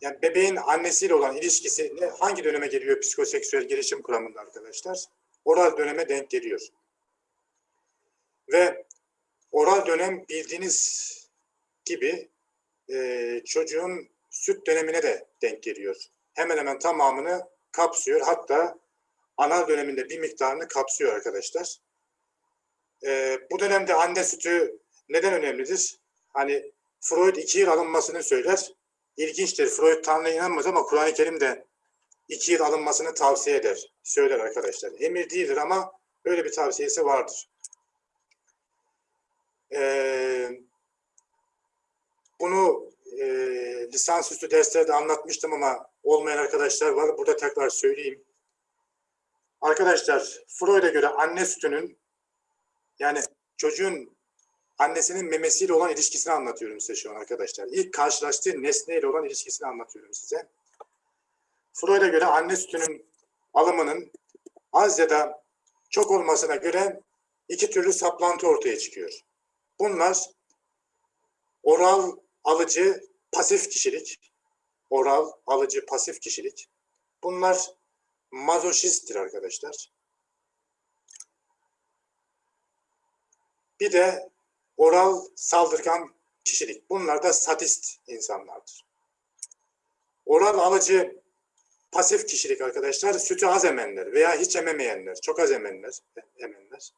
yani bebeğin annesiyle olan ilişkisi hangi döneme geliyor psikoseksüel gelişim kuramında arkadaşlar? Oral döneme denk geliyor. Ve oral dönem bildiğiniz gibi e, çocuğun süt dönemine de denk geliyor. Hemen hemen tamamını kapsıyor. Hatta anal döneminde bir miktarını kapsıyor arkadaşlar. E, bu dönemde anne sütü neden önemlidir? Hani Freud iki yıl alınmasını söyler. İlginçtir. Freud Tanrı'ya inanmaz ama Kur'an-ı Kerim'de iki yıl alınmasını tavsiye eder. Söyler arkadaşlar. Emir değildir ama böyle bir tavsiyesi vardır. Ee, bunu e, lisansüstü derslerde anlatmıştım ama olmayan arkadaşlar var. Burada tekrar söyleyeyim. Arkadaşlar Freud'a göre anne sütünün yani çocuğun annesinin memesiyle olan ilişkisini anlatıyorum size şu an arkadaşlar. İlk karşılaştığı nesneyle olan ilişkisini anlatıyorum size. Freud'a göre anne sütünün alımının az ya da çok olmasına göre iki türlü saplantı ortaya çıkıyor. Bunlar oral alıcı pasif kişilik, oral alıcı pasif kişilik. Bunlar mazoşisttir arkadaşlar. Bir de oral saldırgan kişilik. Bunlar da sadist insanlardır. Oral alıcı pasif kişilik arkadaşlar sütü az emenler veya hiç ememeyenler, çok az emenler, emenler.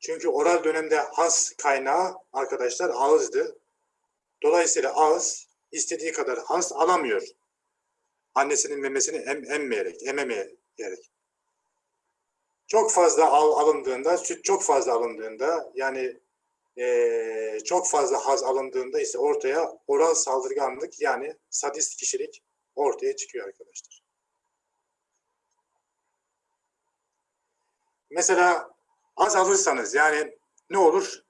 Çünkü oral dönemde has kaynağı arkadaşlar ağızdı. Dolayısıyla ağız istediği kadar has alamıyor. Annesinin memesini em, emmeyerek, ememeyerek. Çok fazla al, alındığında, süt çok fazla alındığında yani e, çok fazla haz alındığında ise ortaya oral saldırganlık yani sadist kişilik ortaya çıkıyor arkadaşlar. Mesela az alırsanız yani ne olur?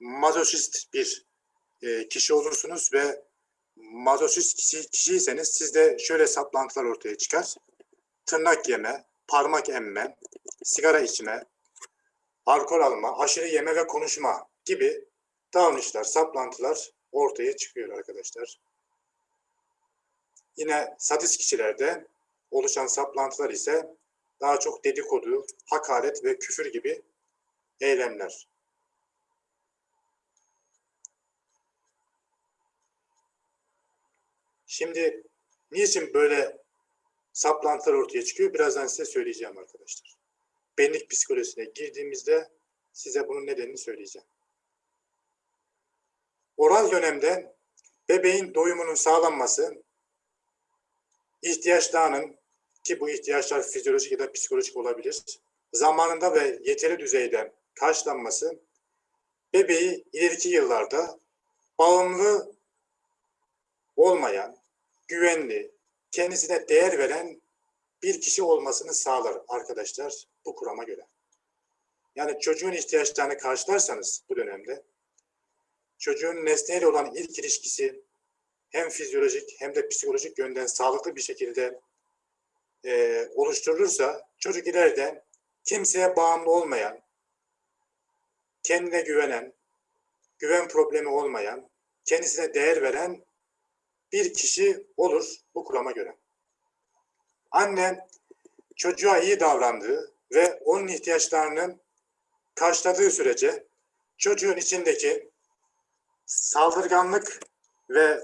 Mazoşist bir e, kişi olursunuz ve mazoşist kişi, kişiyseniz sizde şöyle saplantılar ortaya çıkar. Tırnak yeme, parmak emme, sigara içme, alkol alma, aşırı yeme ve konuşma gibi davranışlar, saplantılar ortaya çıkıyor arkadaşlar. Yine sadist kişilerde oluşan saplantılar ise daha çok dedikodu, hakaret ve küfür gibi eylemler. Şimdi niçin böyle saplantılar ortaya çıkıyor? Birazdan size söyleyeceğim arkadaşlar. Benlik psikolojisine girdiğimizde size bunun nedenini söyleyeceğim. Oral dönemde bebeğin doyumunun sağlanması, ihtiyaçlarının ki bu ihtiyaçlar fizyolojik ya da psikolojik olabilir, zamanında ve yeteri düzeyde karşılanması bebeği ileriki yıllarda bağımlı olmayan, güvenli, kendisine değer veren bir kişi olmasını sağlar arkadaşlar bu kurama göre. Yani çocuğun ihtiyaçlarını karşılarsanız bu dönemde çocuğun nesneyle olan ilk ilişkisi hem fizyolojik hem de psikolojik yönden sağlıklı bir şekilde e, oluşturulursa çocuk ileride kimseye bağımlı olmayan, kendine güvenen, güven problemi olmayan, kendisine değer veren bir kişi olur bu kurama göre. Anne çocuğa iyi davrandığı ve onun ihtiyaçlarını karşıladığı sürece çocuğun içindeki saldırganlık ve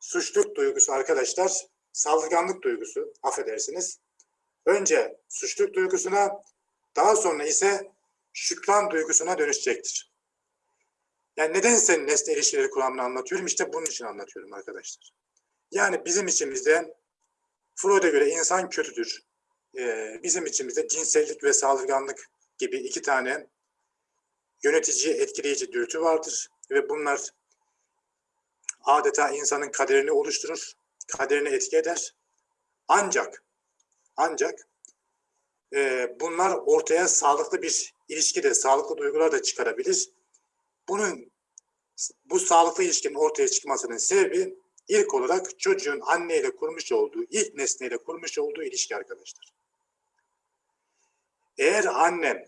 suçluluk duygusu arkadaşlar, saldırganlık duygusu affedersiniz. Önce suçluluk duygusuna, daha sonra ise şükran duygusuna dönüşecektir. Yani neden sen nesne ilişkileri kuramını anlatıyorum? İşte bunun için anlatıyorum arkadaşlar. Yani bizim içimizde Freud'a göre insan kötüdür. Ee, bizim içimizde cinsellik ve saldırganlık gibi iki tane yönetici, etkileyici dürtü vardır. Ve bunlar adeta insanın kaderini oluşturur, kaderini etki eder. Ancak, ancak e, bunlar ortaya sağlıklı bir ilişki de, sağlıklı duygular da çıkarabilir. Bunun, bu sağlıklı ilişkinin ortaya çıkmasının sebebi ilk olarak çocuğun anneyle kurmuş olduğu, ilk nesneyle kurmuş olduğu ilişki arkadaşlar. Eğer annem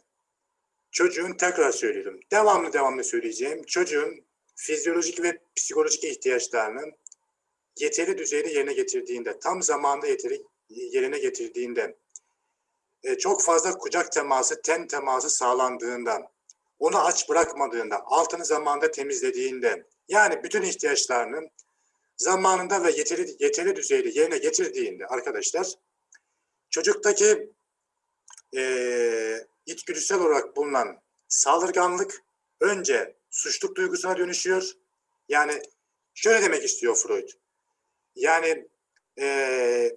çocuğun tekrar söylüyorum, devamlı devamlı söyleyeceğim, çocuğun fizyolojik ve psikolojik ihtiyaçlarını yeterli düzeyde yerine getirdiğinde, tam zamanda yeteri yerine getirdiğinde, e, çok fazla kucak teması, ten teması sağlandığında, onu aç bırakmadığında, altını zamanda temizlediğinde, yani bütün ihtiyaçlarını zamanında ve yeterli, yeterli düzeyde yerine getirdiğinde arkadaşlar, çocuktaki e, içgüdüsel olarak bulunan saldırganlık önce suçluk duygusuna dönüşüyor. Yani şöyle demek istiyor Freud. Yani e,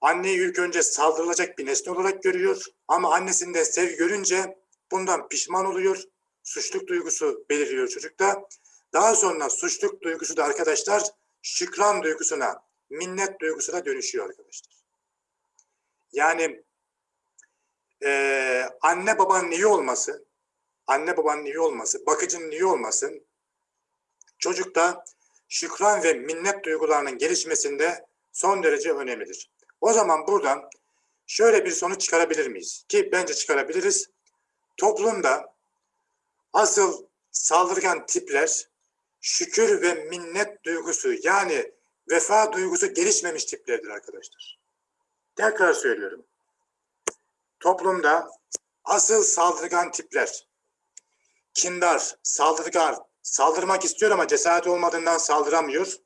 anneyi ilk önce saldırılacak bir nesne olarak görüyor ama annesinden sevgi görünce bundan pişman oluyor. Suçluk duygusu beliriyor çocukta. Daha sonra suçluk duygusu da arkadaşlar şükran duygusuna, minnet duygusuna dönüşüyor arkadaşlar. Yani e, anne babanın iyi olması, anne babanın iyi olması, bakıcının iyi olması çocukta şükran ve minnet duygularının gelişmesinde son derece önemlidir. O zaman buradan şöyle bir sonuç çıkarabilir miyiz? Ki bence çıkarabiliriz. Toplumda asıl saldırgan tipler şükür ve minnet duygusu yani vefa duygusu gelişmemiş tiplerdir arkadaşlar. Tekrar söylüyorum. Toplumda asıl saldırgan tipler kindar, saldırgan, saldırmak istiyor ama cesaret olmadığından saldıramıyor.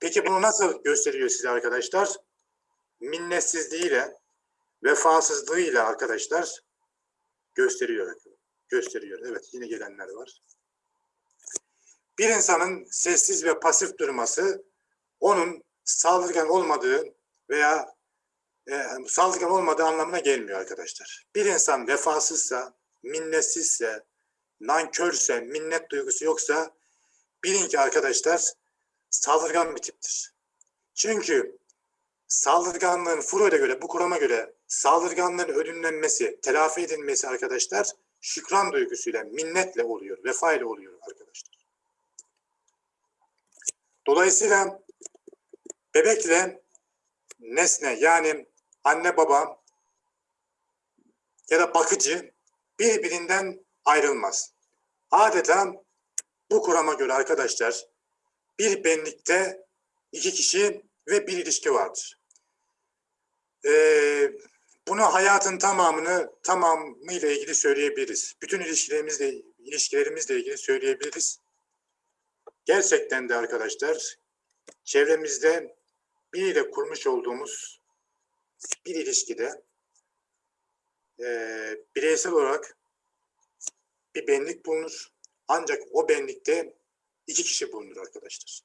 Peki bunu nasıl gösteriyor size arkadaşlar? Minnetsizliğiyle, vefasızlığıyla arkadaşlar gösteriyor. Gösteriyor. Evet yine gelenler var. Bir insanın sessiz ve pasif durması onun saldırgan olmadığı veya e, saldırgan olmadığı anlamına gelmiyor arkadaşlar. Bir insan vefasızsa, minnetsizse, nankörse, minnet duygusu yoksa bilin ki arkadaşlar saldırgan bir tiptir. Çünkü saldırganlığın Freud'a göre, bu kurama göre saldırganlığın ödünlenmesi, telafi edilmesi arkadaşlar şükran duygusuyla, minnetle oluyor, vefa ile oluyor arkadaşlar. Dolayısıyla bebekle nesne yani anne baba ya da bakıcı birbirinden ayrılmaz. Adeta bu kurama göre arkadaşlar bir benlikte iki kişi ve bir ilişki vardır. Ee, bunu hayatın tamamını tamamıyla ilgili söyleyebiliriz. Bütün ilişkilerimizle ilişkilerimizle ilgili söyleyebiliriz. Gerçekten de arkadaşlar çevremizde biriyle kurmuş olduğumuz bir ilişkide e, bireysel olarak bir benlik bulunur. Ancak o benlikte iki kişi bulunur arkadaşlar.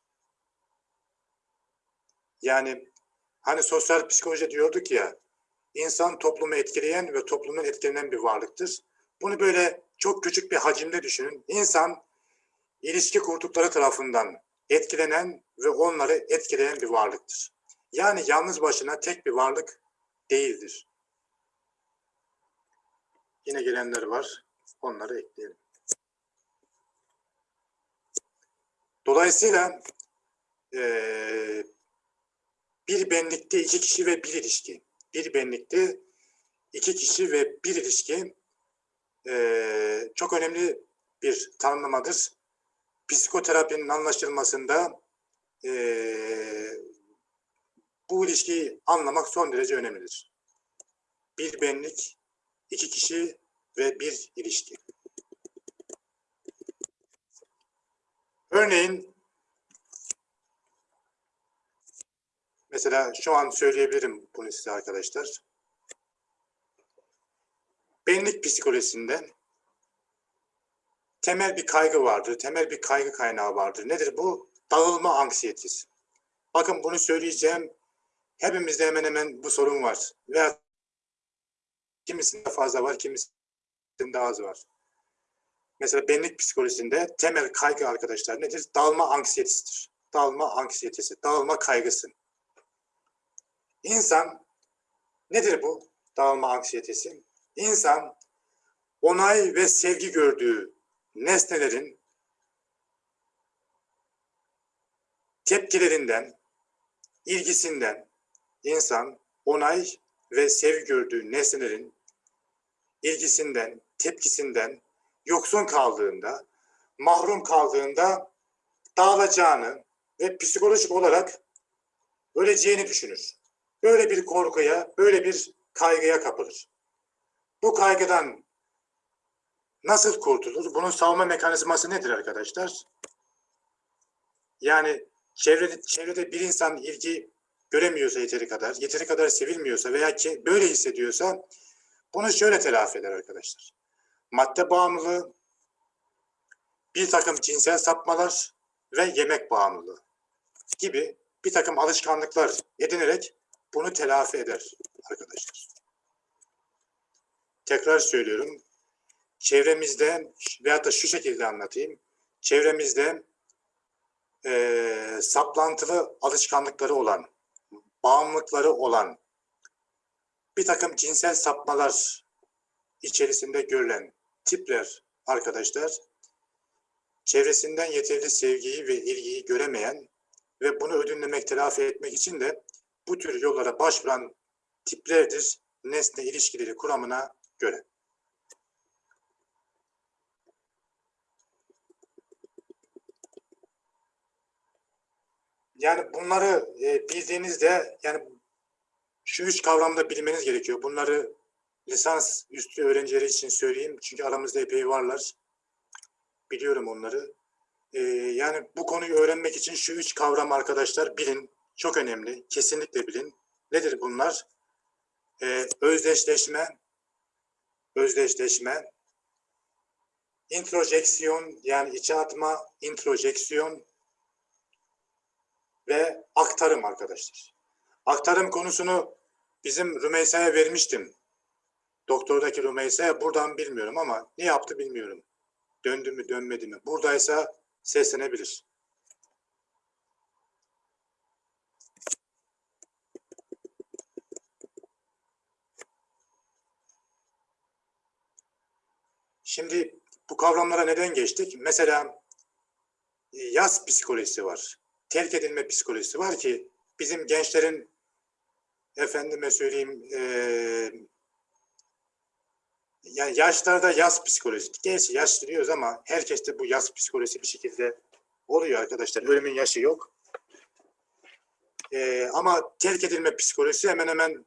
Yani hani sosyal psikoloji diyorduk ya insan toplumu etkileyen ve toplumdan etkilenen bir varlıktır. Bunu böyle çok küçük bir hacimde düşünün. İnsan ilişki kurdukları tarafından etkilenen ve onları etkileyen bir varlıktır. Yani yalnız başına tek bir varlık değildir. Yine gelenler var. Onları ekleyelim. Dolayısıyla e, bir benlikte iki kişi ve bir ilişki. Bir benlikte iki kişi ve bir ilişki e, çok önemli bir tanımlamadır. Psikoterapinin anlaşılmasında e, bu ilişkiyi anlamak son derece önemlidir. Bir benlik, iki kişi ve bir ilişki. Örneğin mesela şu an söyleyebilirim bunu size arkadaşlar. Benlik psikolojisinde temel bir kaygı vardır, temel bir kaygı kaynağı vardır. Nedir bu? Dağılma anksiyetesi. Bakın bunu söyleyeceğim. Hepimizde hemen hemen bu sorun var. Veya kimisinde fazla var, kimisinde az var. Mesela benlik psikolojisinde temel kaygı arkadaşlar nedir? Dalma anksiyetesidir. Dalma anksiyetesi, dağılma kaygısı. İnsan nedir bu dağılma anksiyetesi? İnsan onay ve sevgi gördüğü nesnelerin tepkilerinden, ilgisinden insan onay ve sevgi gördüğü nesnelerin ilgisinden, tepkisinden yoksun kaldığında, mahrum kaldığında dağılacağını ve psikolojik olarak öleceğini düşünür. Böyle bir korkuya, böyle bir kaygıya kapılır. Bu kaygıdan nasıl kurtulur? Bunun savunma mekanizması nedir arkadaşlar? Yani çevrede, çevrede bir insan ilgi göremiyorsa yeteri kadar, yeteri kadar sevilmiyorsa veya ki böyle hissediyorsa bunu şöyle telafi eder arkadaşlar. Madde bağımlılığı, bir takım cinsel sapmalar ve yemek bağımlılığı gibi bir takım alışkanlıklar edinerek bunu telafi eder arkadaşlar. Tekrar söylüyorum. Çevremizde veyahut da şu şekilde anlatayım. Çevremizde e, saplantılı alışkanlıkları olan, bağımlılıkları olan bir takım cinsel sapmalar içerisinde görülen tipler arkadaşlar çevresinden yeterli sevgiyi ve ilgiyi göremeyen ve bunu ödünlemek, telafi etmek için de bu tür yollara başvuran tiplerdir nesne ilişkileri kuramına göre. Yani bunları e, bildiğinizde yani şu üç kavramda bilmeniz gerekiyor. Bunları lisans üstü öğrencileri için söyleyeyim. Çünkü aramızda epey varlar. Biliyorum onları. Ee, yani bu konuyu öğrenmek için şu üç kavram arkadaşlar bilin. Çok önemli. Kesinlikle bilin. Nedir bunlar? Ee, özdeşleşme, özdeşleşme, introjeksiyon yani içe atma, introjeksiyon ve aktarım arkadaşlar. Aktarım konusunu bizim Rümeysa'ya vermiştim. Doktordaki Rümeysa'ya buradan bilmiyorum ama ne yaptı bilmiyorum. Döndü mü dönmedi mi? Buradaysa seslenebilir. Şimdi bu kavramlara neden geçtik? Mesela e, yaz psikolojisi var. Terk edilme psikolojisi var ki bizim gençlerin efendime söyleyeyim e, yani yaşlarda yaz psikolojisi. Gerçi yaş diyoruz ama herkeste bu yaz psikolojisi bir şekilde oluyor arkadaşlar. Ölümün yaşı yok. E, ama terk edilme psikolojisi hemen hemen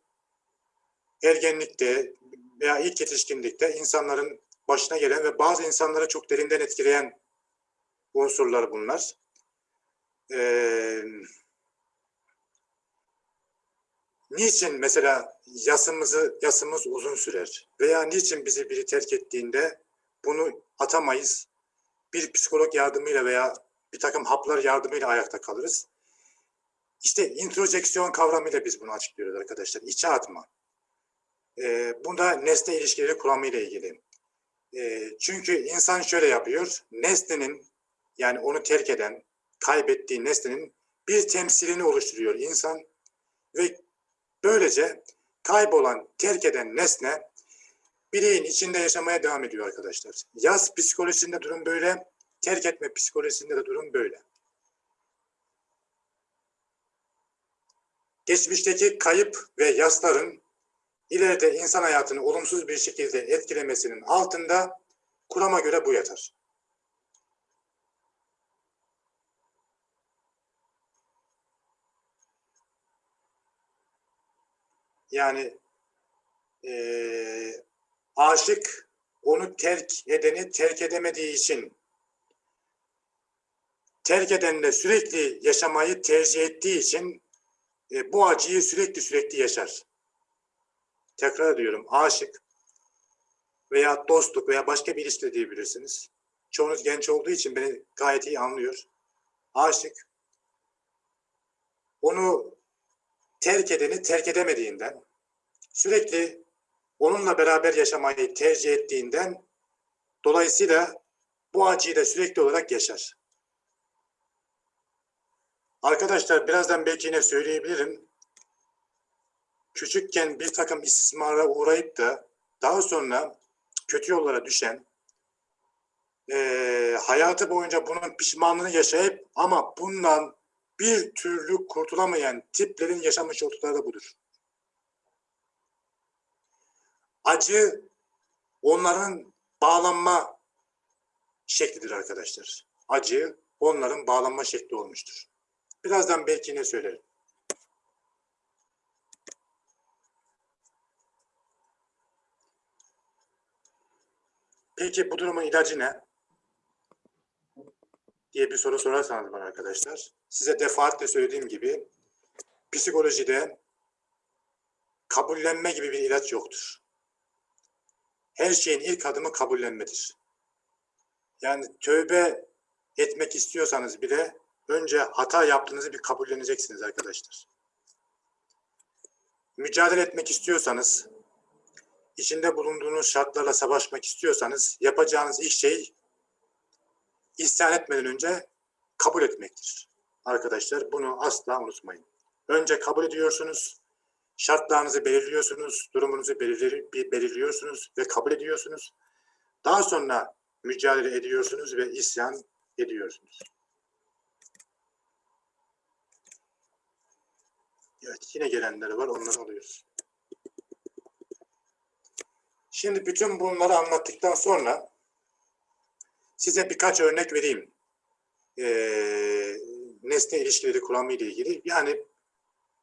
ergenlikte veya ilk yetişkinlikte insanların başına gelen ve bazı insanları çok derinden etkileyen unsurlar bunlar. Ee, niçin mesela yasımızı yasımız uzun sürer veya niçin bizi biri terk ettiğinde bunu atamayız? Bir psikolog yardımıyla veya bir takım haplar yardımıyla ayakta kalırız. İşte introjeksiyon kavramıyla biz bunu açıklıyoruz arkadaşlar. İçe atma. Ee, bunda nesne ilişkileri kuramıyla ilgili. E, çünkü insan şöyle yapıyor. Nesnenin yani onu terk eden, kaybettiği nesnenin bir temsilini oluşturuyor insan ve böylece kaybolan, terk eden nesne bireyin içinde yaşamaya devam ediyor arkadaşlar. Yaz psikolojisinde durum böyle, terk etme psikolojisinde de durum böyle. Geçmişteki kayıp ve yasların ileride insan hayatını olumsuz bir şekilde etkilemesinin altında kurama göre bu yatar. Yani e, aşık onu terk edeni terk edemediği için terk edenle sürekli yaşamayı tercih ettiği için e, bu acıyı sürekli sürekli yaşar tekrar ediyorum aşık veya dostluk veya başka bir ilişki diyebilirsiniz. Çoğunuz genç olduğu için beni gayet iyi anlıyor. Aşık onu terk edeni terk edemediğinden sürekli onunla beraber yaşamayı tercih ettiğinden dolayısıyla bu acıyı da sürekli olarak yaşar. Arkadaşlar birazdan belki yine söyleyebilirim küçükken bir takım istismara uğrayıp da daha sonra kötü yollara düşen, e, hayatı boyunca bunun pişmanlığını yaşayıp ama bundan bir türlü kurtulamayan tiplerin yaşamış oldukları da budur. Acı onların bağlanma şeklidir arkadaşlar. Acı onların bağlanma şekli olmuştur. Birazdan belki ne söylerim. Peki bu durumun ilacı ne? diye bir soru sorarsanız bana arkadaşlar size defaatle söylediğim gibi psikolojide kabullenme gibi bir ilaç yoktur. Her şeyin ilk adımı kabullenmedir. Yani tövbe etmek istiyorsanız bile önce hata yaptığınızı bir kabulleneceksiniz arkadaşlar. Mücadele etmek istiyorsanız, içinde bulunduğunuz şartlarla savaşmak istiyorsanız yapacağınız ilk şey isyan etmeden önce kabul etmektir. Arkadaşlar bunu asla unutmayın. Önce kabul ediyorsunuz, şartlarınızı belirliyorsunuz, durumunuzu belirli- belirliyorsunuz ve kabul ediyorsunuz. Daha sonra mücadele ediyorsunuz ve isyan ediyorsunuz. Evet, yine gelenler var, onları alıyoruz. Şimdi bütün bunları anlattıktan sonra size birkaç örnek vereyim. Ee, nesne ilişkileri kuramı ile ilgili. Yani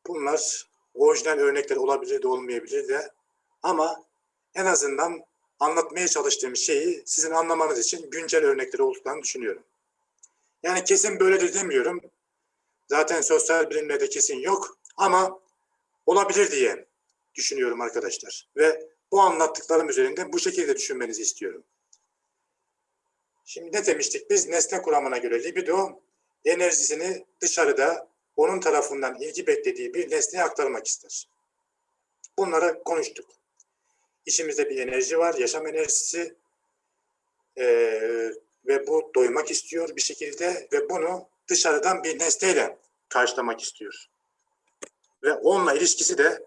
bunlar orijinal örnekler olabilir de olmayabilir de ama en azından anlatmaya çalıştığım şeyi sizin anlamanız için güncel örnekleri olduklarını düşünüyorum. Yani kesin böyledir demiyorum. Zaten sosyal bilimlerde kesin yok ama olabilir diye düşünüyorum arkadaşlar. Ve bu anlattıklarım üzerinde bu şekilde düşünmenizi istiyorum. Şimdi ne demiştik biz? Nesne kuramına göre libido enerjisini dışarıda onun tarafından ilgi beklediği bir nesneye aktarmak ister. Bunları konuştuk. İçimizde bir enerji var, yaşam enerjisi Ee, ve bu doymak istiyor bir şekilde ve bunu dışarıdan bir nesneyle karşılamak istiyor. Ve onunla ilişkisi de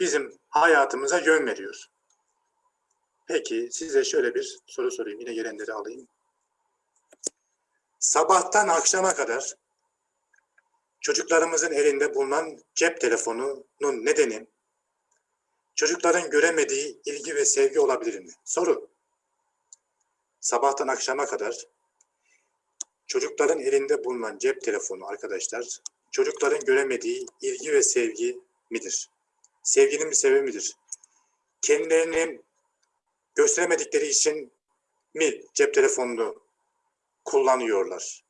bizim hayatımıza yön veriyor. Peki size şöyle bir soru sorayım. Yine gelenleri alayım. Sabahtan akşama kadar çocuklarımızın elinde bulunan cep telefonunun nedeni çocukların göremediği ilgi ve sevgi olabilir mi? Soru. Sabahtan akşama kadar çocukların elinde bulunan cep telefonu arkadaşlar çocukların göremediği ilgi ve sevgi midir? Sevginin bir sebebi midir? Kendilerini gösteremedikleri için mi cep telefonunu kullanıyorlar?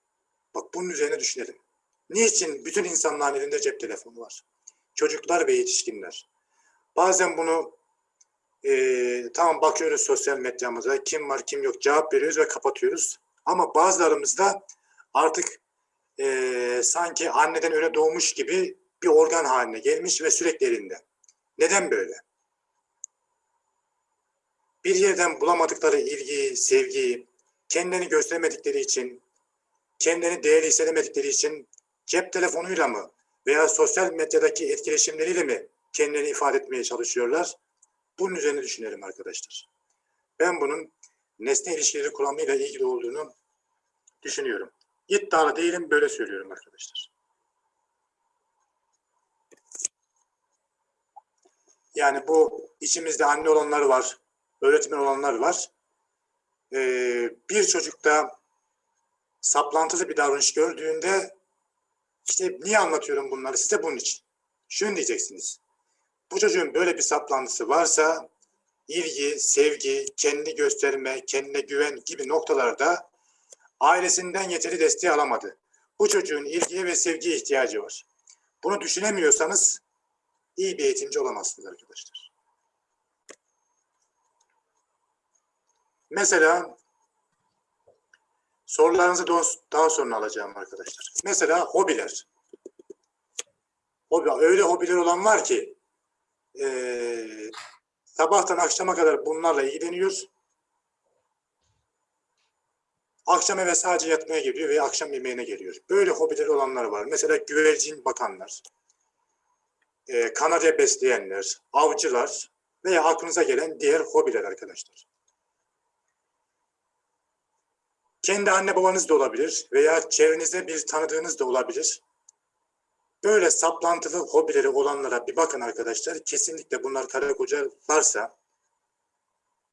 Bak bunun üzerine düşünelim. Niçin bütün insanların elinde cep telefonu var? Çocuklar ve yetişkinler. Bazen bunu e, tamam bakıyoruz sosyal medyamıza kim var kim yok cevap veriyoruz ve kapatıyoruz. Ama bazılarımızda artık e, sanki anneden öyle doğmuş gibi bir organ haline gelmiş ve sürekli elinde. Neden böyle? Bir yerden bulamadıkları ilgiyi, sevgiyi, kendini gösteremedikleri için, kendini değerli hissedemedikleri için cep telefonuyla mı veya sosyal medyadaki etkileşimleriyle mi kendilerini ifade etmeye çalışıyorlar? Bunun üzerine düşünelim arkadaşlar. Ben bunun nesne ilişkileri kuramıyla ilgili olduğunu düşünüyorum. İddialı değilim, böyle söylüyorum arkadaşlar. Yani bu içimizde anne olanlar var, öğretmen olanlar var. Ee, bir çocukta saplantılı bir davranış gördüğünde işte niye anlatıyorum bunları size bunun için. Şunu diyeceksiniz. Bu çocuğun böyle bir saplantısı varsa ilgi, sevgi, kendini gösterme, kendine güven gibi noktalarda ailesinden yeteri desteği alamadı. Bu çocuğun ilgiye ve sevgiye ihtiyacı var. Bunu düşünemiyorsanız iyi bir eğitimci olamazsınız arkadaşlar. Mesela sorularınızı daha sonra alacağım arkadaşlar. Mesela hobiler. Hobi, öyle hobiler olan var ki e, sabahtan akşama kadar bunlarla ilgileniyor. Akşam eve sadece yatmaya geliyor veya akşam yemeğine geliyor. Böyle hobileri olanlar var. Mesela güvercin bakanlar, e, kanarya besleyenler, avcılar veya aklınıza gelen diğer hobiler arkadaşlar. Kendi anne babanız da olabilir veya çevrenizde bir tanıdığınız da olabilir. Böyle saplantılı hobileri olanlara bir bakın arkadaşlar. Kesinlikle bunlar karı koca varsa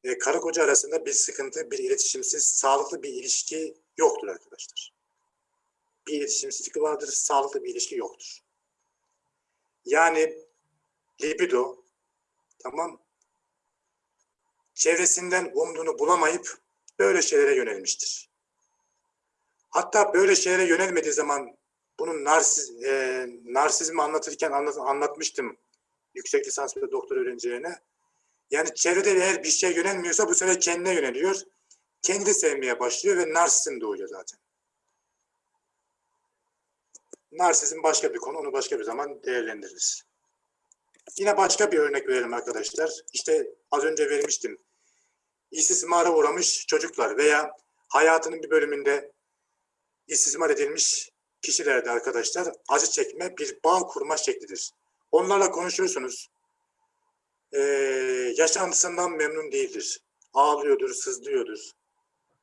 e, karı koca arasında bir sıkıntı, bir iletişimsiz, sağlıklı bir ilişki yoktur arkadaşlar. Bir iletişimsizlik vardır, sağlıklı bir ilişki yoktur. Yani libido tamam çevresinden umduğunu bulamayıp böyle şeylere yönelmiştir. Hatta böyle şeylere yönelmediği zaman bunun narsiz, e, narsizmi anlatırken anlat, anlatmıştım yüksek lisans ve doktor öğrencilerine. Yani çevrede eğer bir şey yönelmiyorsa bu sefer kendine yöneliyor. Kendi sevmeye başlıyor ve narsizm doğuyor zaten. Narsizm başka bir konu, onu başka bir zaman değerlendiririz. Yine başka bir örnek verelim arkadaşlar. İşte az önce vermiştim. İstismara uğramış çocuklar veya hayatının bir bölümünde istismar edilmiş kişilerde arkadaşlar acı çekme bir bağ kurma şeklidir. Onlarla konuşursunuz. Ee, yaşantısından memnun değildir. Ağlıyordur, sızlıyordur.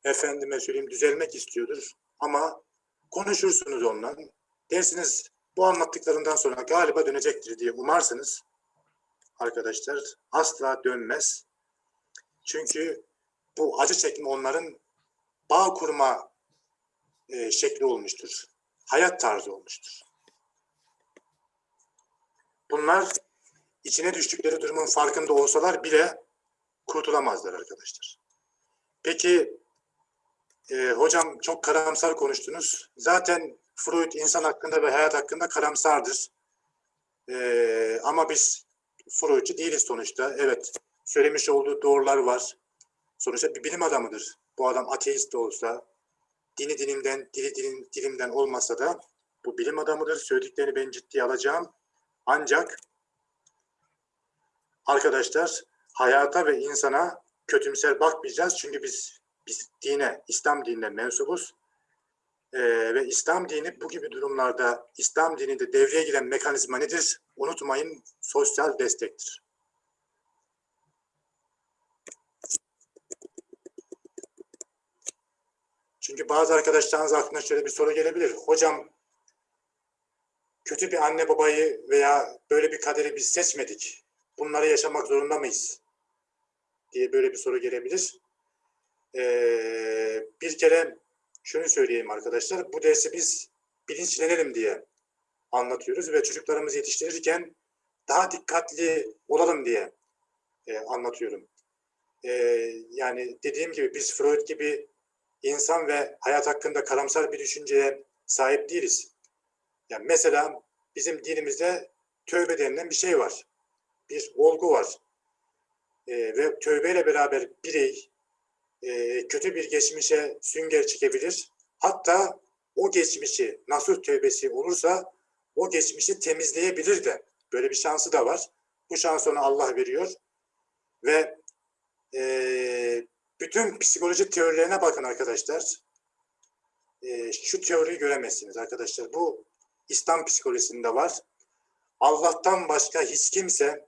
Efendime söyleyeyim düzelmek istiyordur. Ama konuşursunuz onunla. Dersiniz bu anlattıklarından sonra galiba dönecektir diye umarsınız. Arkadaşlar asla dönmez. Çünkü bu acı çekme onların bağ kurma e, şekli olmuştur. Hayat tarzı olmuştur. Bunlar içine düştükleri durumun farkında olsalar bile kurtulamazlar arkadaşlar. Peki e, hocam çok karamsar konuştunuz. Zaten Freud insan hakkında ve hayat hakkında karamsardır. E, ama biz Freudcu değiliz sonuçta. Evet söylemiş olduğu doğrular var. Sonuçta bir bilim adamıdır. Bu adam ateist de olsa, dini dinimden, dili dilim, dilimden olmasa da bu bilim adamıdır. Söylediklerini ben ciddiye alacağım. Ancak arkadaşlar hayata ve insana kötümser bakmayacağız. Çünkü biz biz dine, İslam dinine mensubuz. Ee, ve İslam dini bu gibi durumlarda İslam dininde devreye giren mekanizma nedir? Unutmayın sosyal destektir. Çünkü bazı arkadaşlarınız aklına şöyle bir soru gelebilir. Hocam kötü bir anne babayı veya böyle bir kaderi biz seçmedik. Bunları yaşamak zorunda mıyız? diye böyle bir soru gelebilir. Ee, bir kere şunu söyleyeyim arkadaşlar. Bu dersi biz bilinçlenelim diye anlatıyoruz ve çocuklarımızı yetiştirirken daha dikkatli olalım diye e, anlatıyorum. E, yani dediğim gibi biz Freud gibi insan ve hayat hakkında karamsar bir düşünceye sahip değiliz. Yani mesela bizim dinimizde tövbe denilen bir şey var. Bir olgu var. E, ve tövbeyle beraber birey e, kötü bir geçmişe sünger çekebilir. Hatta o geçmişi nasuh tövbesi olursa o geçmişi temizleyebilir de. Böyle bir şansı da var. Bu şansı ona Allah veriyor. Ve e, bütün psikoloji teorilerine bakın arkadaşlar. E, şu teoriyi göremezsiniz arkadaşlar. Bu İslam psikolojisinde var. Allah'tan başka hiç kimse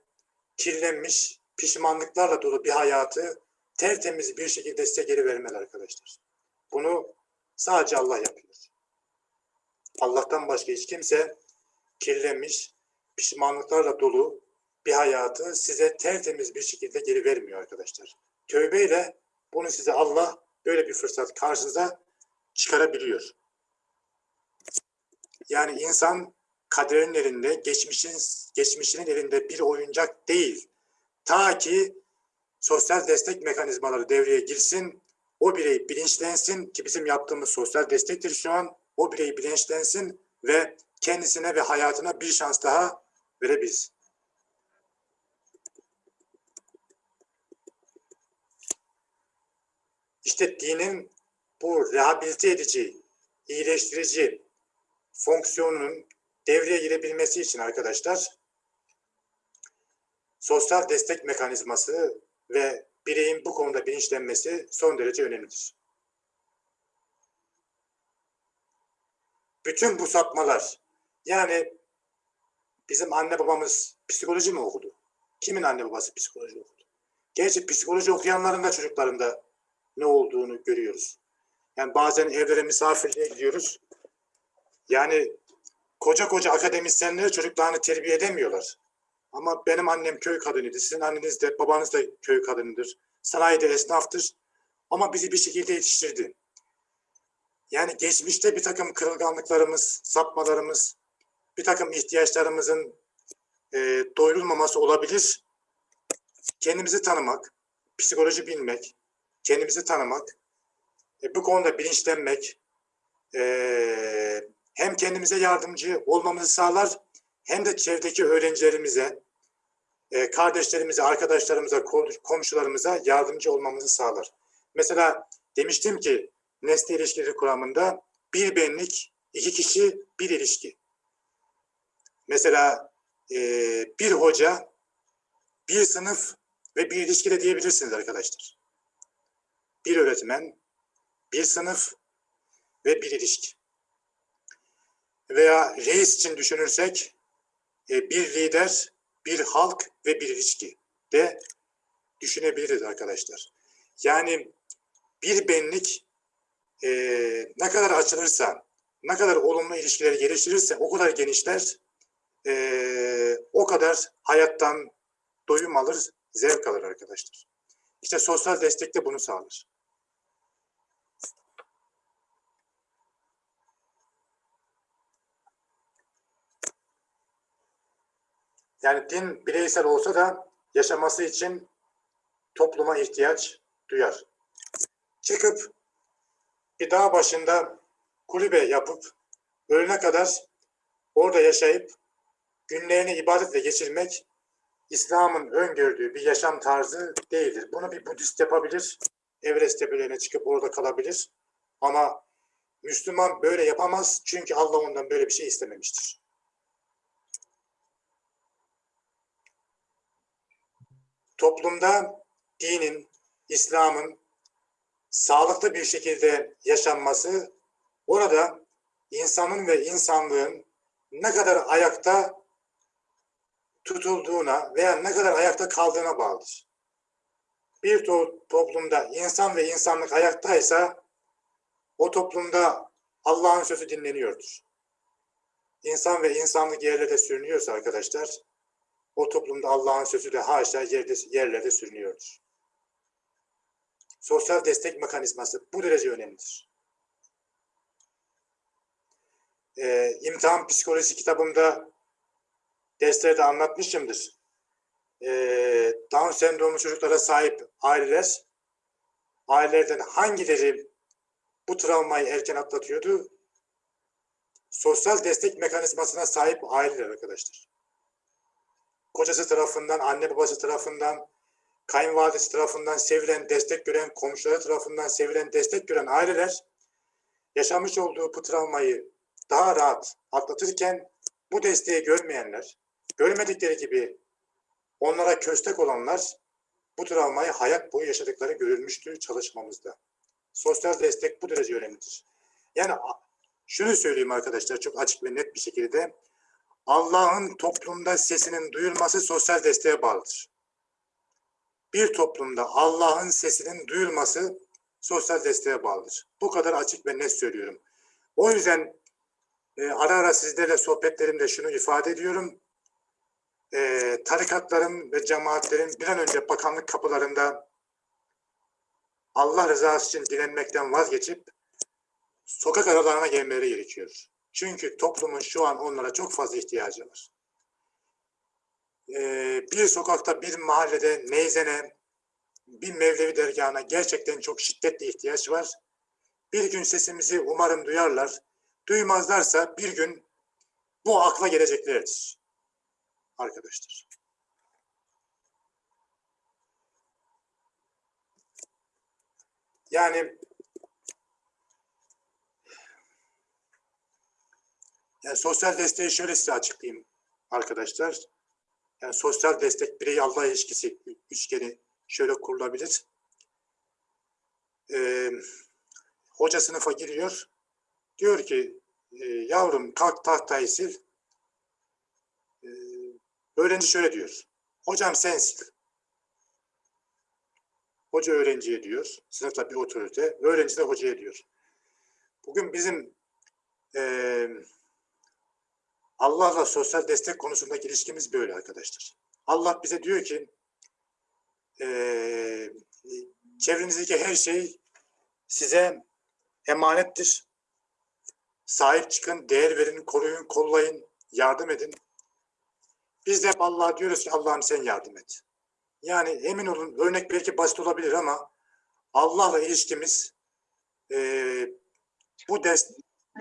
kirlenmiş, pişmanlıklarla dolu bir hayatı tertemiz bir şekilde size geri vermez arkadaşlar. Bunu sadece Allah yapıyor. Allah'tan başka hiç kimse kirlenmiş, pişmanlıklarla dolu bir hayatı size tertemiz bir şekilde geri vermiyor arkadaşlar. Tövbeyle bunu size Allah böyle bir fırsat karşınıza çıkarabiliyor. Yani insan kaderin elinde, geçmişin, geçmişinin elinde bir oyuncak değil. Ta ki sosyal destek mekanizmaları devreye girsin, o birey bilinçlensin ki bizim yaptığımız sosyal destektir şu an. O birey bilinçlensin ve kendisine ve hayatına bir şans daha verebilsin. İşte dinin bu rehabilite edici, iyileştirici fonksiyonunun devreye girebilmesi için arkadaşlar sosyal destek mekanizması ve bireyin bu konuda bilinçlenmesi son derece önemlidir. Bütün bu sapmalar yani bizim anne babamız psikoloji mi okudu? Kimin anne babası psikoloji okudu? Gerçi psikoloji okuyanların da çocuklarında ne olduğunu görüyoruz. Yani bazen evlere misafirliğe gidiyoruz. Yani koca koca akademisyenleri çocuklarını terbiye edemiyorlar. Ama benim annem köy kadınıydı. Sizin anneniz de babanız da köy kadınıdır. Sanayide esnaftır. Ama bizi bir şekilde yetiştirdi. Yani geçmişte bir takım kırılganlıklarımız, sapmalarımız, bir takım ihtiyaçlarımızın e, doyurulmaması olabilir. Kendimizi tanımak, psikoloji bilmek, kendimizi tanımak e, bu konuda bilinçlenmek e, hem kendimize yardımcı olmamızı sağlar hem de çevredeki öğrencilerimize, e, kardeşlerimize, arkadaşlarımıza, ko- komşularımıza yardımcı olmamızı sağlar. Mesela demiştim ki nesne ilişkileri kuramında bir benlik, iki kişi, bir ilişki. Mesela e, bir hoca, bir sınıf ve bir ilişki de diyebilirsiniz arkadaşlar. Bir öğretmen, bir sınıf ve bir ilişki. Veya reis için düşünürsek e, bir lider, bir halk ve bir ilişki de düşünebiliriz arkadaşlar. Yani bir benlik e, ne kadar açılırsa, ne kadar olumlu ilişkiler geliştirirse o kadar genişler, e, o kadar hayattan doyum alır, zevk alır arkadaşlar. İşte sosyal destek de bunu sağlar. Yani din bireysel olsa da yaşaması için topluma ihtiyaç duyar. Çıkıp bir dağ başında kulübe yapıp ölene kadar orada yaşayıp günlerini ibadetle geçirmek İslam'ın öngördüğü bir yaşam tarzı değildir. Bunu bir Budist yapabilir, Everest tepelerine çıkıp orada kalabilir. Ama Müslüman böyle yapamaz çünkü Allah ondan böyle bir şey istememiştir. Toplumda dinin, İslam'ın sağlıklı bir şekilde yaşanması orada insanın ve insanlığın ne kadar ayakta tutulduğuna veya ne kadar ayakta kaldığına bağlıdır. Bir to- toplumda insan ve insanlık ayaktaysa o toplumda Allah'ın sözü dinleniyordur. İnsan ve insanlık yerlerde sürünüyorsa arkadaşlar o toplumda Allah'ın sözü de haşa yerde, yerlerde sürünüyordur. Sosyal destek mekanizması bu derece önemlidir. Ee, imtihan psikolojisi kitabımda derslerde anlatmışımdır. Ee, Down sendromu çocuklara sahip aileler, ailelerden hangileri bu travmayı erken atlatıyordu? Sosyal destek mekanizmasına sahip aileler arkadaşlar. Kocası tarafından, anne babası tarafından, kayınvalidesi tarafından sevilen, destek gören, komşuları tarafından sevilen, destek gören aileler yaşamış olduğu bu travmayı daha rahat atlatırken bu desteği görmeyenler, görmedikleri gibi onlara köstek olanlar bu travmayı hayat boyu yaşadıkları görülmüştür çalışmamızda. Sosyal destek bu derece önemlidir. Yani şunu söyleyeyim arkadaşlar çok açık ve net bir şekilde Allah'ın toplumda sesinin duyulması sosyal desteğe bağlıdır. Bir toplumda Allah'ın sesinin duyulması sosyal desteğe bağlıdır. Bu kadar açık ve net söylüyorum. O yüzden e, ara ara sizlerle sohbetlerimde şunu ifade ediyorum. E, tarikatların ve cemaatlerin bir an önce bakanlık kapılarında Allah rızası için dilenmekten vazgeçip sokak aralarına gelmeleri gerekiyor. Çünkü toplumun şu an onlara çok fazla ihtiyacı var. Ee, bir sokakta, bir mahallede neyzene, bir Mevlevi dergahına gerçekten çok şiddetli ihtiyaç var. Bir gün sesimizi umarım duyarlar. Duymazlarsa bir gün bu akla geleceklerdir. Arkadaşlar. Yani Yani sosyal desteği şöyle size açıklayayım arkadaşlar. Yani sosyal destek birey Allah ilişkisi üçgeni şöyle kurulabilir. Ee, hoca sınıfa giriyor. Diyor ki e, yavrum kalk tahtayı sil. Ee, öğrenci şöyle diyor. Hocam sen sil. Hoca öğrenciye diyor. Sınıfta bir otorite. Öğrenci de hocaya diyor. Bugün bizim eee Allah'la sosyal destek konusundaki ilişkimiz böyle arkadaşlar. Allah bize diyor ki e, çevrenizdeki her şey size emanettir. Sahip çıkın, değer verin, koruyun, kollayın, yardım edin. Biz de hep Allah'a diyoruz ki Allah'ım sen yardım et. Yani emin olun örnek belki basit olabilir ama Allah'la ilişkimiz e, bu dest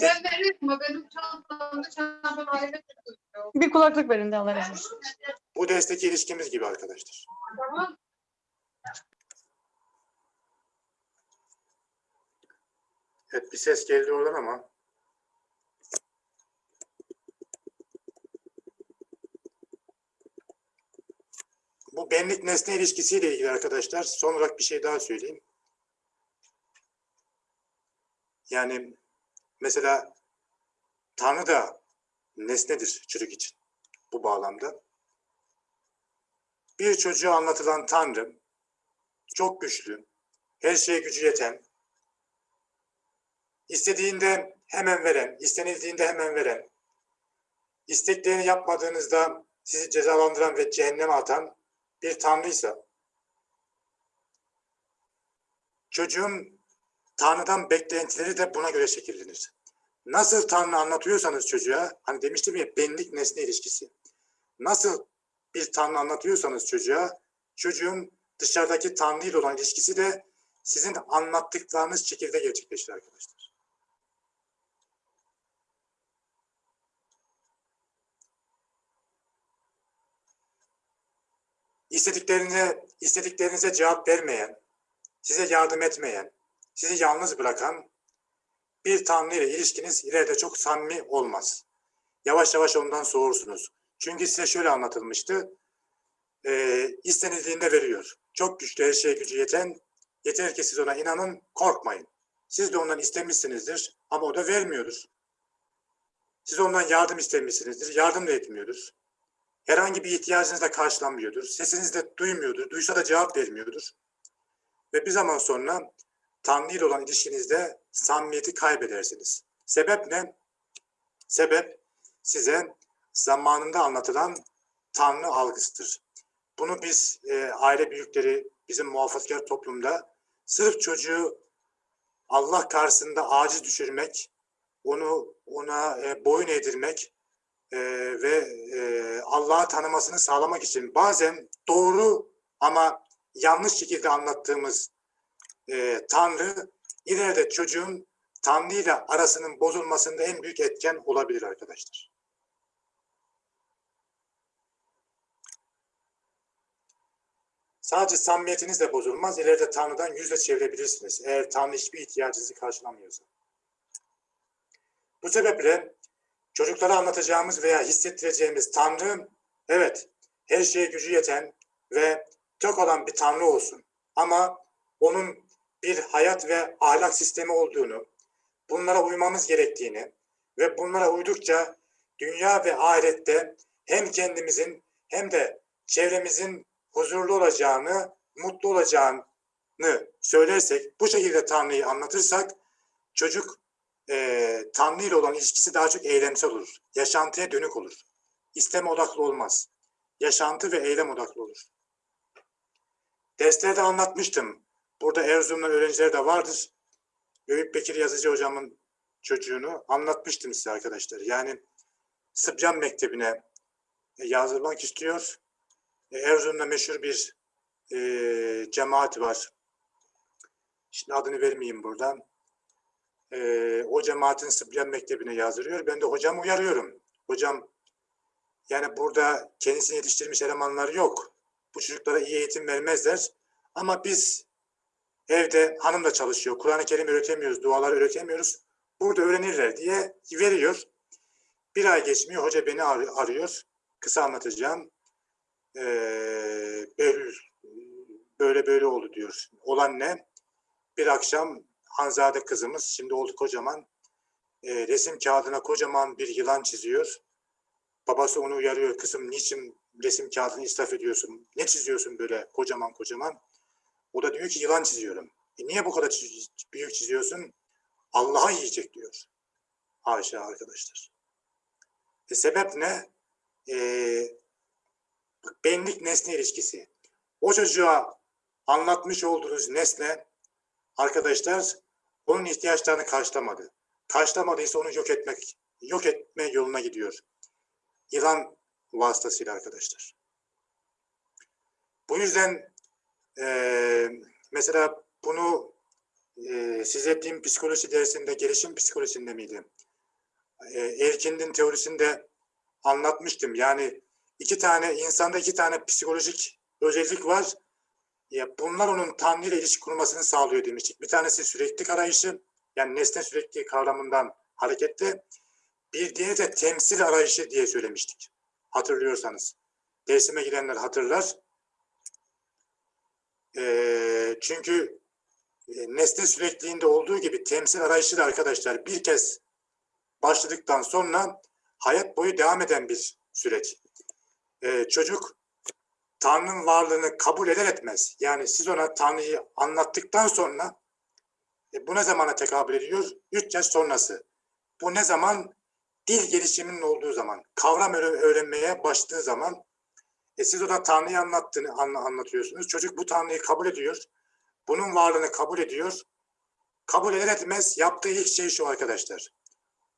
Ben veririm ama benim çantamda çantam ayrı tutuyor. Bir kulaklık verin de Allah razı olsun. bu destek ilişkimiz gibi arkadaşlar. Tamam. Evet bir ses geldi oradan ama bu benlik nesne ilişkisiyle ilgili arkadaşlar son olarak bir şey daha söyleyeyim. Yani mesela Tanrı da nesnedir çocuk için bu bağlamda. Bir çocuğa anlatılan Tanrı çok güçlü, her şeye gücü yeten, istediğinde hemen veren, istenildiğinde hemen veren, isteklerini yapmadığınızda sizi cezalandıran ve cehenneme atan bir tanrıysa, çocuğun Tanrı'dan beklentileri de buna göre şekillenir. Nasıl Tanrı anlatıyorsanız çocuğa, hani demiştim ya benlik nesne ilişkisi. Nasıl bir Tanrı anlatıyorsanız çocuğa, çocuğun dışarıdaki Tanrı ile olan ilişkisi de sizin anlattıklarınız şekilde gerçekleşir arkadaşlar. İstediklerinize, istediklerinize cevap vermeyen, size yardım etmeyen, sizi yalnız bırakan bir Tanrı ile ilişkiniz ileride çok samimi olmaz. Yavaş yavaş ondan soğursunuz. Çünkü size şöyle anlatılmıştı. E, istenildiğinde veriyor. Çok güçlü her şeye gücü yeten, yeter ki siz ona inanın, korkmayın. Siz de ondan istemişsinizdir ama o da vermiyordur. Siz ondan yardım istemişsinizdir, yardım da etmiyordur. Herhangi bir ihtiyacınız da karşılanmıyordur. Sesinizi de duymuyordur, duysa da cevap vermiyordur. Ve bir zaman sonra Tanrı ile olan ilişkinizde samimiyeti kaybedersiniz. Sebep ne? Sebep size zamanında anlatılan Tanrı algısıdır. Bunu biz e, aile büyükleri, bizim muhafazakar toplumda sırf çocuğu Allah karşısında aciz düşürmek, onu ona e, boyun eğdirmek e, ve e, Allah'ı tanımasını sağlamak için bazen doğru ama yanlış şekilde anlattığımız e, Tanrı ileride çocuğun Tanrı ile arasının bozulmasında en büyük etken olabilir arkadaşlar. Sadece samimiyetiniz de bozulmaz. İleride Tanrı'dan yüzle çevirebilirsiniz. Eğer Tanrı hiçbir ihtiyacınızı karşılamıyorsa. Bu sebeple çocuklara anlatacağımız veya hissettireceğimiz Tanrı, evet, her şeye gücü yeten ve çok olan bir Tanrı olsun. Ama onun bir hayat ve ahlak sistemi olduğunu, bunlara uymamız gerektiğini ve bunlara uydukça dünya ve ahirette hem kendimizin hem de çevremizin huzurlu olacağını, mutlu olacağını söylersek, bu şekilde Tanrı'yı anlatırsak çocuk e, Tanrı ile olan ilişkisi daha çok eylemsel olur. Yaşantıya dönük olur. İsteme odaklı olmaz. Yaşantı ve eylem odaklı olur. Derslerde anlatmıştım. Burada Erzurum'dan öğrenciler de vardır. Eyüp Bekir Yazıcı hocamın çocuğunu anlatmıştım size arkadaşlar. Yani Sıbyan Mektebi'ne yazdırmak istiyor. E, Erzurum'da meşhur bir e, cemaat var. Şimdi adını vermeyeyim buradan. E, o cemaatin Sıbyan Mektebi'ne yazdırıyor. Ben de hocamı uyarıyorum. Hocam yani burada kendisini yetiştirmiş elemanlar yok. Bu çocuklara iyi eğitim vermezler. Ama biz evde hanım da çalışıyor. Kur'an-ı Kerim öğretemiyoruz, dualar öğretemiyoruz. Burada öğrenirler diye veriyor. Bir ay geçmiyor. Hoca beni ar- arıyor. Kısa anlatacağım. Ee, böyle böyle oldu diyor. Olan ne? Bir akşam Hanzade kızımız şimdi oldu kocaman e, resim kağıdına kocaman bir yılan çiziyor. Babası onu uyarıyor. Kızım niçin resim kağıdını israf ediyorsun? Ne çiziyorsun böyle kocaman kocaman? O da diyor ki yılan çiziyorum. E niye bu kadar çiz- büyük çiziyorsun? Allah'a yiyecek diyor. Haşa arkadaşlar. E sebep ne? E, benlik nesne ilişkisi. O çocuğa anlatmış olduğunuz nesne arkadaşlar onun ihtiyaçlarını karşılamadı. Karşılamadıysa onu yok etmek, yok etme yoluna gidiyor. Yılan vasıtasıyla arkadaşlar. Bu yüzden eee, mesela bunu e, size din psikoloji dersinde, gelişim psikolojisinde miydi? E, Erkin'in teorisinde anlatmıştım. Yani iki tane, insanda iki tane psikolojik özellik var. Ya bunlar onun Tanrı ile ilişki kurmasını sağlıyor demiştik. Bir tanesi süreklilik arayışı, yani nesne sürekli kavramından hareketle. Bir diğeri de temsil arayışı diye söylemiştik. Hatırlıyorsanız. Dersime girenler hatırlar. Ee, çünkü e, nesne sürekliliğinde olduğu gibi temsil arayışı da arkadaşlar bir kez başladıktan sonra hayat boyu devam eden bir süreç. Ee, çocuk Tanrı'nın varlığını kabul eder etmez. Yani siz ona Tanrı'yı anlattıktan sonra e, bu ne zamana tekabül ediyor? 3 yaş sonrası. Bu ne zaman? Dil gelişiminin olduğu zaman, kavram öğre- öğrenmeye başladığı zaman e, siz ona Tanrı'yı anlattığını anla- anlatıyorsunuz. Çocuk bu Tanrı'yı kabul ediyor. Bunun varlığını kabul ediyor. Kabul eder etmez yaptığı ilk şey şu arkadaşlar.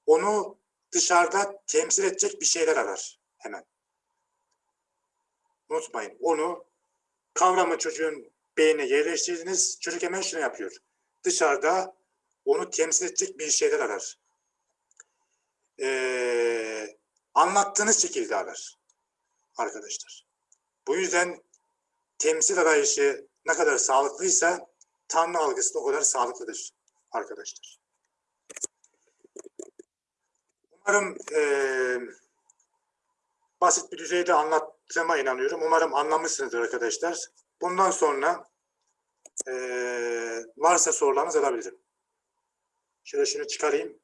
Onu dışarıda temsil edecek bir şeyler arar hemen. Unutmayın onu kavramı çocuğun beynine yerleştirdiniz. Çocuk hemen şunu yapıyor. Dışarıda onu temsil edecek bir şeyler arar. Ee, anlattığınız şekilde arar arkadaşlar. Bu yüzden temsil arayışı ne kadar sağlıklıysa Tanrı algısı da o kadar sağlıklıdır arkadaşlar. Umarım eee, basit bir düzeyde anlattığıma inanıyorum. Umarım anlamışsınızdır arkadaşlar. Bundan sonra eee, varsa sorularınız alabilirim. Şöyle şunu çıkarayım.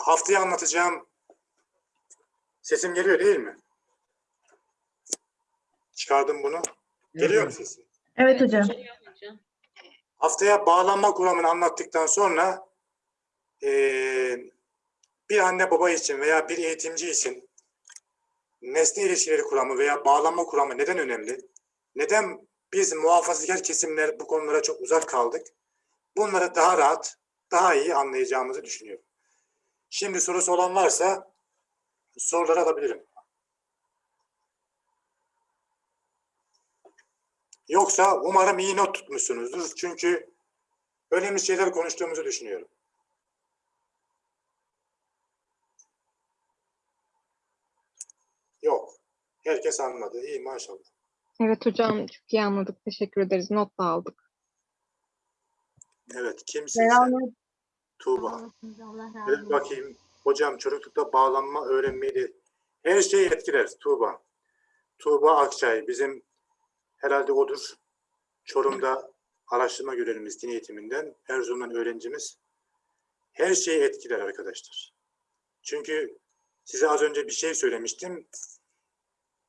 Haftaya anlatacağım sesim geliyor değil mi? Çıkardım bunu. Geliyor mu sesim? Evet hocam. Haftaya bağlanma kuramını anlattıktan sonra eee, bir anne baba için veya bir eğitimci için nesne ilişkileri kuramı veya bağlanma kuramı neden önemli? Neden biz muhafazakar kesimler bu konulara çok uzak kaldık? Bunları daha rahat, daha iyi anlayacağımızı düşünüyorum. Şimdi sorusu olan varsa soruları alabilirim. Yoksa umarım iyi not tutmuşsunuzdur. Çünkü önemli şeyler konuştuğumuzu düşünüyorum. Yok. Herkes anladı. İyi maşallah. Evet hocam çok iyi anladık. Teşekkür ederiz. Not da aldık. Evet. Kimsin sen? Tuğba. Evet bakayım. Hocam çocuklukta bağlanma öğrenmeyi her şeyi etkiler Tuğba. Tuğba Akçay bizim herhalde odur. Çorum'da araştırma görevlimiz din eğitiminden. Erzurum'dan öğrencimiz. Her şeyi etkiler arkadaşlar. Çünkü size az önce bir şey söylemiştim.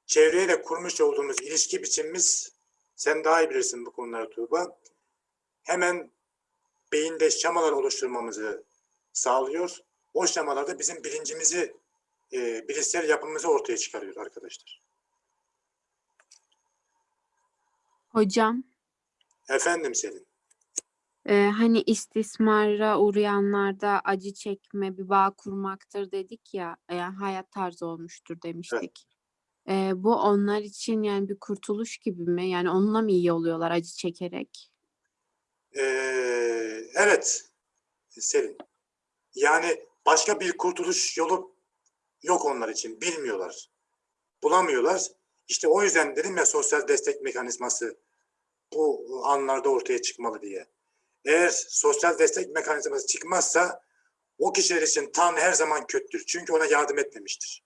Çevreyle kurmuş olduğumuz ilişki biçimimiz sen daha iyi bilirsin bu konuları Tuğba. Hemen beyinde şemalar oluşturmamızı sağlıyor. O şemalar da bizim bilincimizi, e, bilişsel yapımızı ortaya çıkarıyor arkadaşlar. Hocam, Efendim Selin. e, hani istismara uğrayanlarda acı çekme, bir bağ kurmaktır dedik ya, yani hayat tarzı olmuştur demiştik. E, bu onlar için yani bir kurtuluş gibi mi? Yani onunla mı iyi oluyorlar acı çekerek? Ee, evet Selin. Yani başka bir kurtuluş yolu yok onlar için. Bilmiyorlar. Bulamıyorlar. İşte o yüzden dedim ya sosyal destek mekanizması bu anlarda ortaya çıkmalı diye. Eğer sosyal destek mekanizması çıkmazsa o kişiler için Tanrı her zaman kötüdür. Çünkü ona yardım etmemiştir.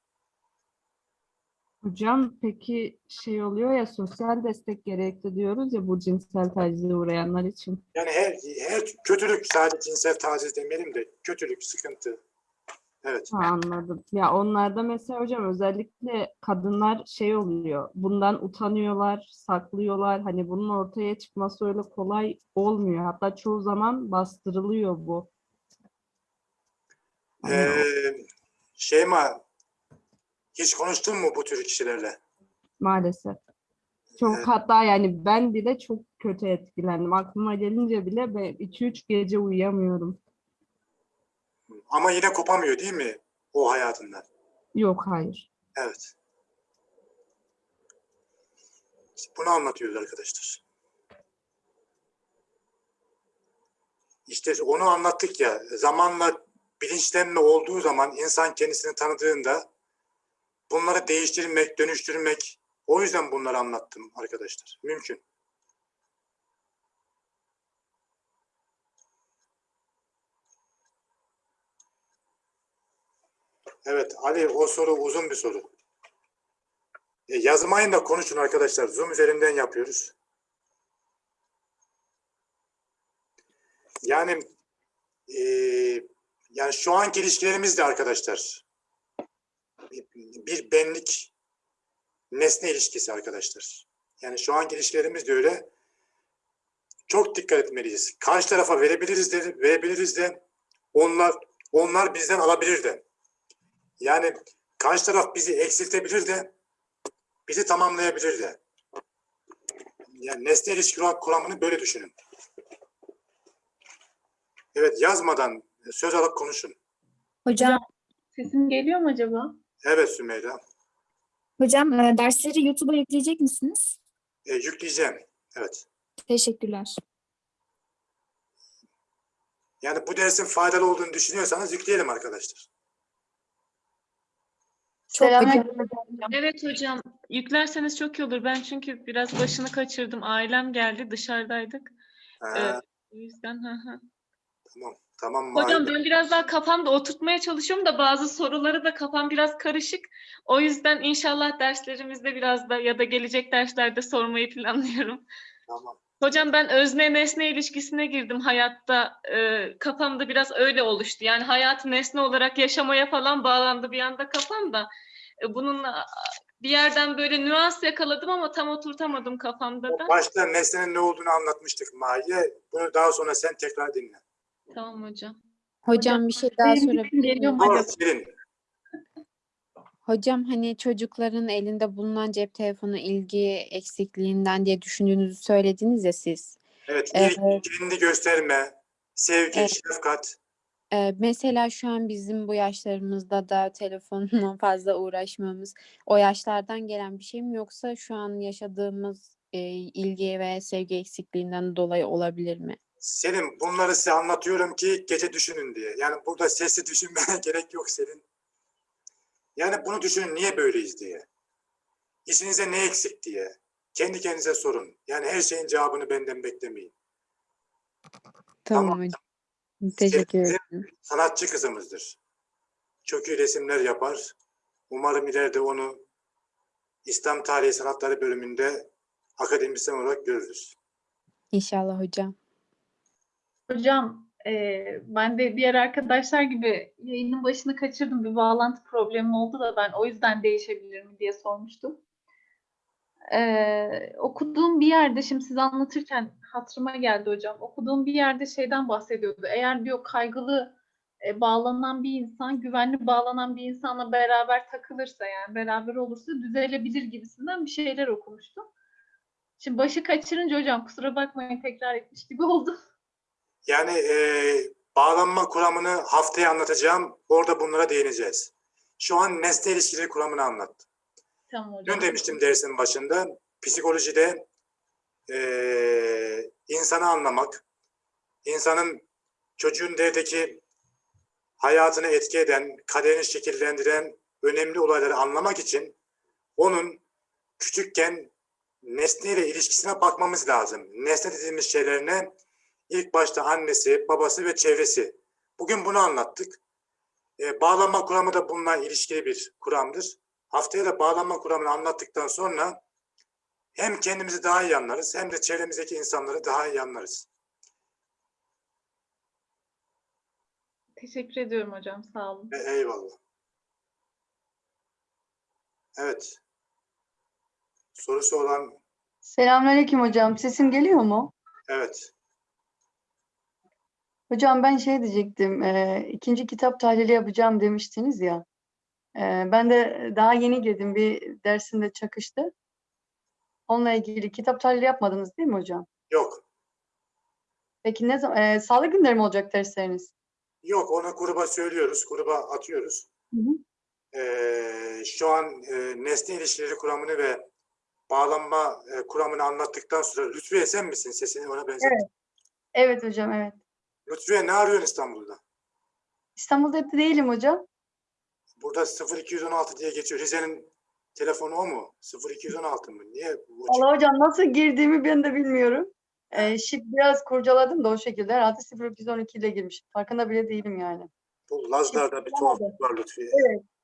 Hocam peki şey oluyor ya sosyal destek gerekli diyoruz ya bu cinsel tacize uğrayanlar için. Yani her, her kötülük sadece cinsel taciz demeyelim de kötülük, sıkıntı. Evet. Ha, anladım. Ya onlarda mesela hocam özellikle kadınlar şey oluyor. Bundan utanıyorlar, saklıyorlar. Hani bunun ortaya çıkması öyle kolay olmuyor. Hatta çoğu zaman bastırılıyor bu. Ee, Şeyma hiç konuştun mu bu tür kişilerle? maalesef. Çok Evet. hatta yani ben bile çok kötü etkilendim. Aklıma gelince bile ben 2-3 gece uyuyamıyorum. Ama yine kopamıyor değil mi? O hayatından. Yok hayır. Evet. İşte bunu anlatıyoruz arkadaşlar. İşte onu anlattık ya, zamanla bilinçlenme olduğu zaman insan kendisini tanıdığında bunları değiştirmek, dönüştürmek, o yüzden bunları anlattım arkadaşlar. Mümkün. Evet Ali o soru uzun bir soru. E, yazmayın da konuşun arkadaşlar. Zoom üzerinden yapıyoruz. Yani e, yani şu anki ilişkilerimiz de arkadaşlar bir, benlik nesne ilişkisi arkadaşlar. Yani şu anki ilişkilerimiz de öyle. Çok dikkat etmeliyiz. Karşı tarafa verebiliriz de, verebiliriz de onlar onlar bizden alabilir de. Yani karşı taraf bizi eksiltebilir de bizi tamamlayabilir de. Yani nesne ilişki kuramını böyle düşünün. Evet yazmadan söz alıp konuşun. Hocam, Sesim geliyor mu acaba? Evet Sümeyra. hocam e, dersleri YouTube'a yükleyecek misiniz? E, yükleyeceğim. Evet. Teşekkürler. Yani bu dersin faydalı olduğunu düşünüyorsanız yükleyelim arkadaşlar. Çok Selamünaleyküm. Evet hocam, yüklerseniz çok iyi olur. Ben çünkü biraz başını kaçırdım. Ailem geldi, dışarıdaydık. Ha, Evet. O yüzden hı hı. Tamam. Tamam. Hocam Mahir. ben biraz daha kafamda oturtmaya çalışıyorum da bazı soruları da kafam biraz karışık. O yüzden inşallah derslerimizde biraz da ya da gelecek derslerde sormayı planlıyorum. Tamam. Hocam ben özne nesne ilişkisine girdim hayatta. Ee, kafamda biraz öyle oluştu. Yani hayatı nesne olarak yaşamaya falan bağlandı bir anda kafamda. Ee, bununla bir yerden böyle nüans yakaladım ama tam oturtamadım kafamda da. Başta nesnenin ne olduğunu anlatmıştık Mahiye. Bunu daha sonra sen tekrar dinle. Tamam hocam. Hocam bir şey daha sorabilir miyim? Selin. Hocam hani çocukların elinde bulunan cep telefonu ilgi eksikliğinden diye düşündüğünüzü söylediniz ya siz. Evet. Evet. ilgi, kendini gösterme, sevgi, Evet. şefkat. Ee, mesela şu an bizim bu yaşlarımızda da telefonla fazla uğraşmamız o yaşlardan gelen bir şey mi yoksa şu an yaşadığımız e, ilgi ve sevgi eksikliğinden dolayı olabilir mi? Selin bunları size anlatıyorum ki gece düşünün diye. Yani burada sesli düşünmene gerek yok Selin. Yani bunu düşünün niye böyleyiz diye. İçinize ne eksik diye. Kendi kendinize sorun. Yani her şeyin cevabını benden beklemeyin. Tamam, Tamam. Teşekkür ederim. Sanatçı kızımızdır. Çok iyi resimler yapar. Umarım ileride onu İslam Tarihi Sanatları bölümünde akademisyen olarak görürüz. İnşallah hocam. Hocam eee, ben de diğer arkadaşlar gibi yayının başını kaçırdım. Bir bağlantı problemi oldu da ben o yüzden değişebilir mi diye sormuştum. Eee, okuduğum bir yerde şimdi siz anlatırken hatırıma geldi hocam. Okuduğum bir yerde şeyden bahsediyordu. Eğer diyor kaygılı e, bağlanan bir insan, güvenli bağlanan bir insanla beraber takılırsa yani beraber olursa düzelebilir gibisinden bir şeyler okumuştum. Şimdi başı kaçırınca hocam kusura bakmayın tekrar etmiş gibi oldu. Yani eee, bağlanma kuramını haftaya anlatacağım. Orada bunlara değineceğiz. Şu an nesne ilişkileri kuramını anlattım. Tamam hocam. Dün demiştim dersin başında psikolojide eee insanı anlamak, insanın çocuğun devdeki hayatını etki eden, kaderini şekillendiren önemli olayları anlamak için onun küçükken nesneyle ilişkisine bakmamız lazım. Nesne dediğimiz şeylerine ilk başta annesi, babası ve çevresi. Bugün bunu anlattık. E, bağlanma kuramı da bununla ilişkili bir kuramdır. Haftaya da bağlanma kuramını anlattıktan sonra hem kendimizi daha iyi anlarız hem de çevremizdeki insanları daha iyi anlarız. Teşekkür ediyorum hocam. Sağ olun. E, eyvallah. Evet. Sorusu olan Selamünaleyküm hocam. Sesim geliyor mu? evet. Hocam ben şey diyecektim. e, ikinci kitap tahlili yapacağım demiştiniz ya. E, ben de daha yeni girdim. Bir dersinde çakıştı. Onunla ilgili kitap tahlili yapmadınız değil mi hocam? Yok. Peki ne zaman? e, salı günleri mi olacak dersleriniz? Yok onu gruba söylüyoruz. Gruba atıyoruz. Hı hı. Ee, şu an e, nesne ilişkileri kuramını ve bağlanma e, kuramını anlattıktan sonra Lütfiye sen misin? Sesini ona benzer. Evet. Evet hocam evet. Lütfiye ne arıyorsun İstanbul'da? İstanbul'da değilim hocam. Burada 0216 diye geçiyor. Rize'nin telefonu o mu? 0216 mı? Niye bu Allah hocam nasıl girdiğimi ben de bilmiyorum. Ee, şif biraz kurcaladım da o şekilde. Herhalde 0212 ile girmişim. Farkında bile değilim yani. Bu Lazlar'da bir tuhaflık var Lütfiye.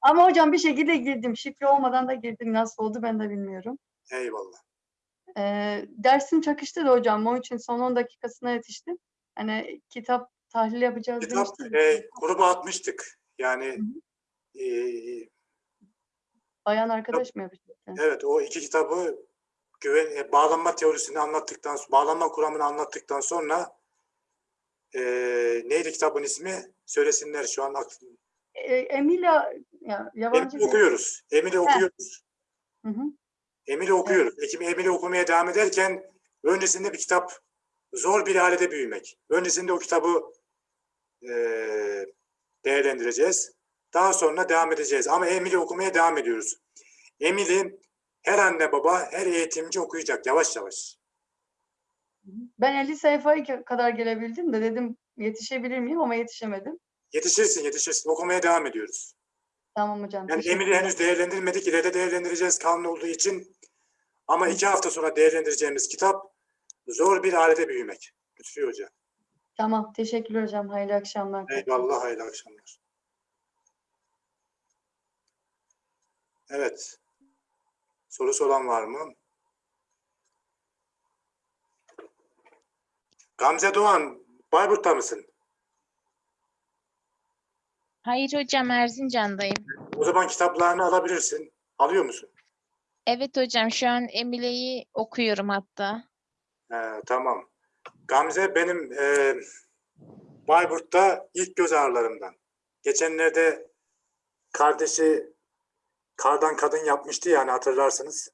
Ama hocam bir şekilde girdim. Şifre olmadan da girdim. Nasıl oldu ben de bilmiyorum. Eyvallah. Ee, dersim çakıştı da hocam. Onun için son 10 dakikasına yetiştim. Hani kitap tahlil yapacağız Kitap demiştiniz. e, gruba atmıştık. Yani e, Bayan arkadaş mı yapacaktı? evet o iki kitabı güven e, bağlanma teorisini anlattıktan bağlanma kuramını anlattıktan sonra e, neydi kitabın ismi? Söylesinler şu an aklım. Ee, Emilia ya, yabancı Emili bir- okuyoruz. Emili okuyoruz. Hı hı. Emili okuyoruz. Ekim Emili okumaya devam ederken öncesinde bir kitap zor bir ailede büyümek. Öncesinde o kitabı eee, değerlendireceğiz. Daha sonra devam edeceğiz. Ama Emili okumaya devam ediyoruz. Emili her anne baba, her eğitimci okuyacak yavaş yavaş. Ben 50 sayfaya kadar gelebildim de dedim yetişebilir miyim ama yetişemedim. Yetişirsin, yetişirsin. Okumaya devam ediyoruz. Tamam hocam. Yani Emili henüz değerlendirmedik. İleride değerlendireceğiz kanun olduğu için. Ama iki hafta sonra değerlendireceğimiz kitap Zor Bir Ailede Büyümek. Lütfi Hoca. Tamam. Teşekkürler hocam. Hayırlı akşamlar. Eyvallah, hayırlı akşamlar. Evet. Sorusu olan var mı? Gamze Doğan, Bayburt'ta mısın? Hayır hocam Erzincan'dayım. O zaman kitaplarını alabilirsin. Alıyor musun? Evet hocam şu an Emile'yi okuyorum hatta. He, tamam. Gamze benim e, Bayburt'ta ilk göz ağrılarımdan. Geçenlerde kardeşi kardan kadın yapmıştı yani hatırlarsınız.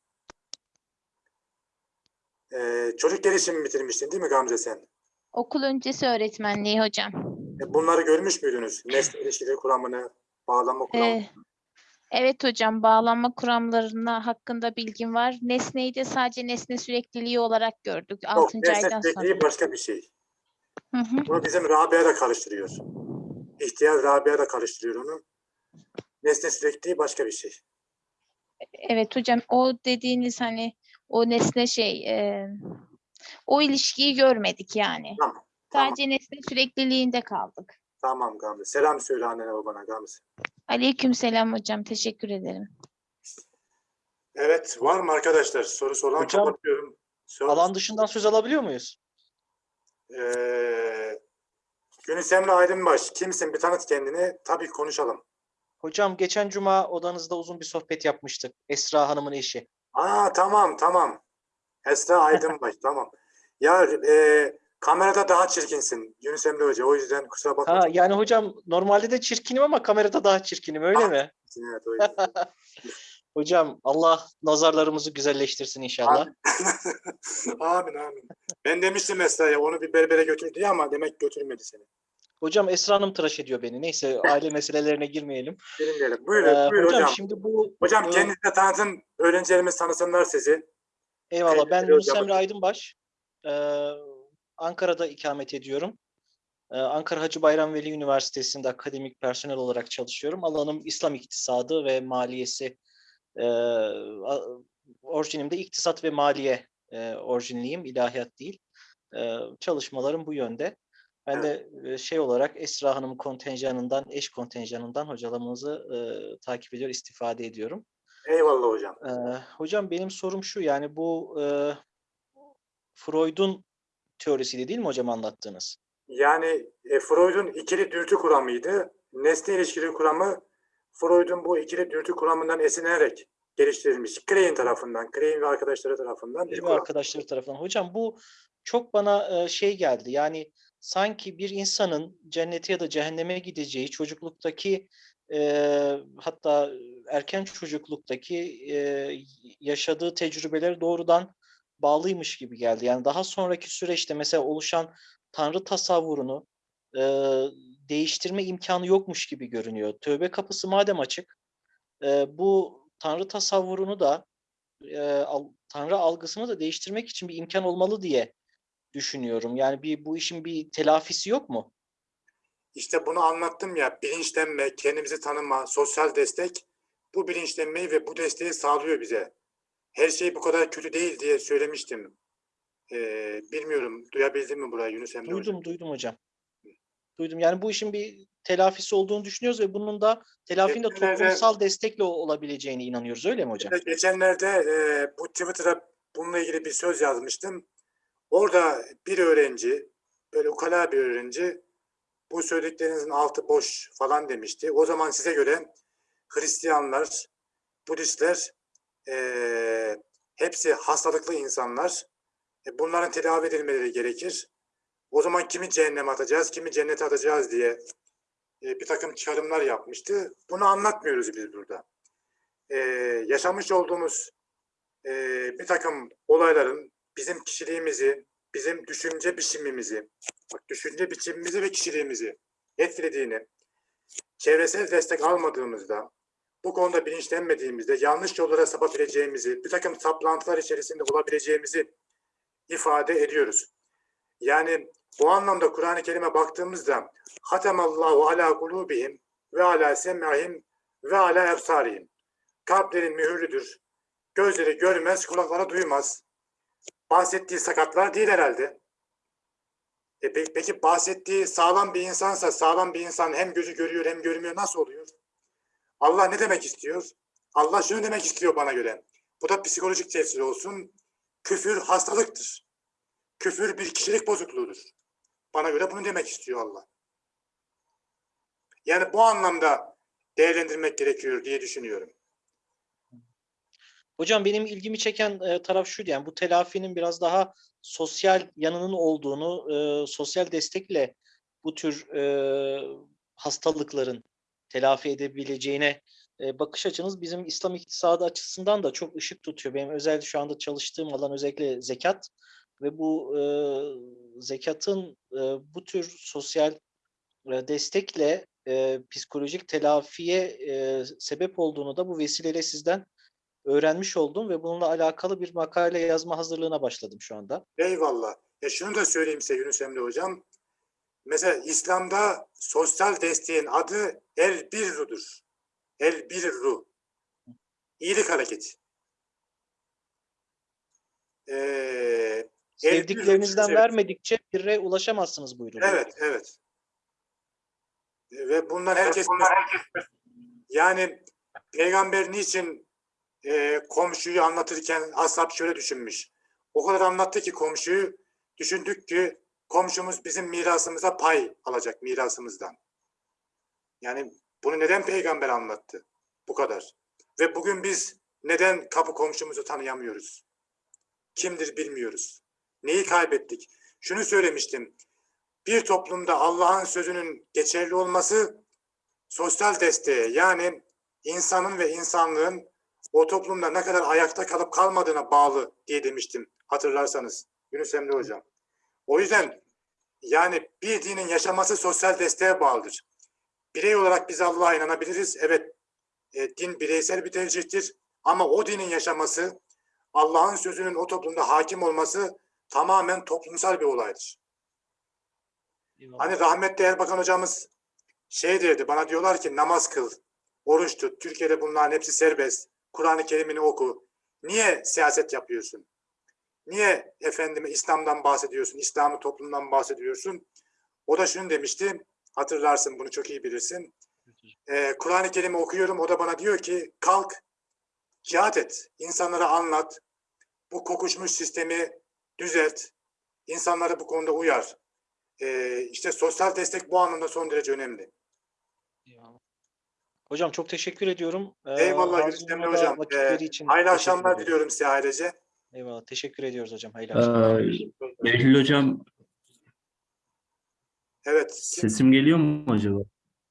E, çocuk gelişimi bitirmiştin değil mi Gamze sen? Okul öncesi öğretmenliği hocam. E, bunları görmüş müydünüz? Nesne ilişkileri kuramını, bağlama kuramını. Ee, evet hocam bağlanma kuramlarına hakkında bilgim var. Nesneyi de sadece nesne sürekliliği olarak gördük Yok, 6. nesne aydan sürekliliği sonra. başka bir şey. Hı hı. Bunu bizim Rabia da karıştırıyor. İhtiyar Rabia da karıştırıyor onu. Nesne sürekliliği başka bir şey. Evet hocam o dediğiniz hani o nesne şey e, o ilişkiyi görmedik yani. Tamam, Sadece nesne sürekliliğinde kaldık. Tamam Gamze. Selam söyle annene babana Gamze. Aleykümselam hocam teşekkür ederim. Evet, var mı arkadaşlar? Sorusu olan Hocam, kapatıyorum. Sor- Alan dışından söz alabiliyor muyuz? Ee, Yunus Emre Aydınbaş, kimsin? Bir tanıt kendini. Tabii konuşalım. Hocam geçen cuma odanızda uzun bir sohbet yapmıştık. Esra Hanım'ın eşi. Aa tamam, tamam. Esra Aydınbaş, tamam. Ya e, kamerada daha çirkinsin Yunus Emre Hoca. O yüzden kusura bakma. Ha, yani hocam normalde de çirkinim ama kamerada daha çirkinim öyle Ah. mi? Evet, o yüzden. Hocam Allah nazarlarımızı güzelleştirsin inşallah. amin, amin. Ben demiştim Esra'ya onu bir berbere götür diye ama demek götürmedi seni. Hocam Esra Hanım tıraş ediyor beni. Neyse aile meselelerine girmeyelim. Bilmeyelim. Buyurun, Ee, buyur hocam, hocam. şimdi bu Hocam e, kendinizi de tanıtın. Öğrencilerimiz tanısınlar sizi. Eyvallah. Ben Yunus. Emre Aydınbaş. Ee, Ankara'da ikamet ediyorum. Ee, Ankara Hacı Bayram Veli Üniversitesi'nde akademik personel olarak çalışıyorum. Alanım İslam iktisadı ve maliyesi. Ee, orijinimde iktisat ve maliye e, orijinliyim, ilahiyat değil. Ee, çalışmalarım bu yönde. Ben de e, şey olarak Esra Hanım kontenjanından, eş kontenjanından hocalarımızı e, takip ediyor, istifade ediyorum. Eyvallah hocam. Hocam benim sorum şu yani bu e, Freud'un teorisiydi değil mi hocam anlattığınız? Yani e, Freud'un ikili dürtü kuramıydı. Nesne ilişkili kuramı Freud'un bu ikili dürtü kuramından esinlenerek geliştirilmiş. Klein tarafından, Klein ve arkadaşları tarafından kuram. arkadaşları tarafından. Hocam bu çok bana e, şey geldi yani sanki bir insanın cennete ya da cehenneme gideceği çocukluktaki e, hatta erken çocukluktaki e, yaşadığı tecrübeleri doğrudan bağlıymış gibi geldi. Yani daha sonraki süreçte mesela oluşan tanrı tasavvurunu e, değiştirme imkanı yokmuş gibi görünüyor. Tövbe kapısı madem açık, e, bu Tanrı tasavvurunu da e, al- Tanrı algısını da değiştirmek için bir imkan olmalı diye düşünüyorum. Yani bir bu işin bir telafisi yok mu? İşte bunu anlattım ya, bilinçlenme, kendimizi tanıma, sosyal destek bu bilinçlenmeyi ve bu desteği sağlıyor bize. Her şey bu kadar kötü değil diye söylemiştim. Ee, bilmiyorum, duyabildin mi burayı Yunus Emre Hocam? Duydum, duydum hocam. Duydum. Yani bu işin bir telafisi olduğunu düşünüyoruz ve bunun da telafinin de Geçenlerde- toplumsal destekle olabileceğine inanıyoruz. Öyle mi hocam? Geçenlerde e, bu Twitter'a bununla ilgili bir söz yazmıştım. Orada bir öğrenci, böyle ukala bir öğrenci, bu söylediklerinizin altı boş falan demişti. O zaman size göre Hristiyanlar, Budistler e, hepsi hastalıklı insanlar. E, bunların tedavi edilmeleri gerekir. O zaman kimi cehenneme atacağız, kimi cennete atacağız diye e, bir takım çıkarımlar yapmıştı. Bunu anlatmıyoruz biz burada e, yaşamış olduğumuz e, bir takım olayların bizim kişiliğimizi, bizim düşünce biçimimizi, bak düşünce biçimimizi ve kişiliğimizi etkilediğini, çevresel destek almadığımızda, bu konuda bilinçlenmediğimizde yanlış yollara sapabileceğimizi, bir takım saplantılar içerisinde olabileceğimizi ifade ediyoruz. Yani bu anlamda Kur'an-ı Kerim'e baktığımızda Hatemallahu ala kulubihim ve ala sem'ahim ve ala ebsarihim kalplerin mühürlüdür. Gözleri görmez, kulakları duymaz. Bahsettiği sakatlar değil herhalde. E pe- peki bahsettiği sağlam bir insansa sağlam bir insan hem gözü görüyor hem görmüyor nasıl oluyor? Allah ne demek istiyor? Allah şunu demek istiyor bana göre. Bu da psikolojik tefsir olsun. Küfür hastalıktır. Küfür bir kişilik bozukluğudur. Bana göre bunu demek istiyor Allah. Yani bu anlamda değerlendirmek gerekiyor diye düşünüyorum. Hocam benim ilgimi çeken e, taraf şuydu yani bu telafinin biraz daha sosyal yanının olduğunu, e, sosyal destekle bu tür e, hastalıkların telafi edebileceğine e, bakış açınız bizim İslam iktisadı açısından da çok ışık tutuyor. Benim özellikle şu anda çalıştığım alan özellikle zekat ve bu e, zekatın e, bu tür sosyal e, destekle e, psikolojik telafiye e, sebep olduğunu da bu vesileyle sizden öğrenmiş oldum ve bununla alakalı bir makale yazma hazırlığına başladım şu anda. Eyvallah. Ya şunu da söyleyeyim size Yunus Emre Hocam. Mesela İslam'da sosyal desteğin adı el birrudur. El birru. İyilik hareketi. Ee, birru Sevdiklerinizden evet. vermedikçe birre ulaşamazsınız buyuruluyor. Evet, evet. Ve bundan herkes yani peygamber niçin e, komşuyu anlatırken ashab şöyle düşünmüş. O kadar anlattı ki komşuyu düşündük ki komşumuz bizim mirasımıza pay alacak mirasımızdan. Yani bunu neden peygamber anlattı? Bu kadar. Ve bugün biz neden kapı komşumuzu tanıyamıyoruz? Kimdir bilmiyoruz. Neyi kaybettik? Şunu söylemiştim. Bir toplumda Allah'ın sözünün geçerli olması sosyal desteğe yani insanın ve insanlığın o toplumda ne kadar ayakta kalıp kalmadığına bağlı diye demiştim hatırlarsanız Yunus Emre Hocam. O yüzden yani bir dinin yaşaması sosyal desteğe bağlıdır. Birey olarak biz Allah'a inanabiliriz. Evet e, din bireysel bir tercihtir ama o dinin yaşaması Allah'ın sözünün o toplumda hakim olması tamamen toplumsal bir olaydır. Eyvallah. Hani rahmetli Erbakan hocamız şey derdi bana diyorlar ki namaz kıl, oruç tut. Türkiye'de bunların hepsi serbest. Kur'an-ı Kerim'ini oku. Niye siyaset yapıyorsun? Niye efendime İslam'dan bahsediyorsun, İslam'ı toplumdan bahsediyorsun? O da şunu demişti, hatırlarsın bunu çok iyi bilirsin. Ee, Kur'an-ı Kerim'i okuyorum, o da bana diyor ki kalk, cihat et, insanlara anlat, bu kokuşmuş sistemi düzelt, insanları bu konuda uyar. Ee, işte sosyal destek bu anlamda son derece önemli. Eyvallah. Hocam çok teşekkür ediyorum. Ee, Eyvallah Yunus Emre Hocam. Ee, için hayırlı akşamlar diliyorum size ailece. Eyvallah. Teşekkür ediyoruz hocam. Hayırlı akşamlar. Ee, Eylül hocam Evet. Kim, sesim geliyor mu acaba?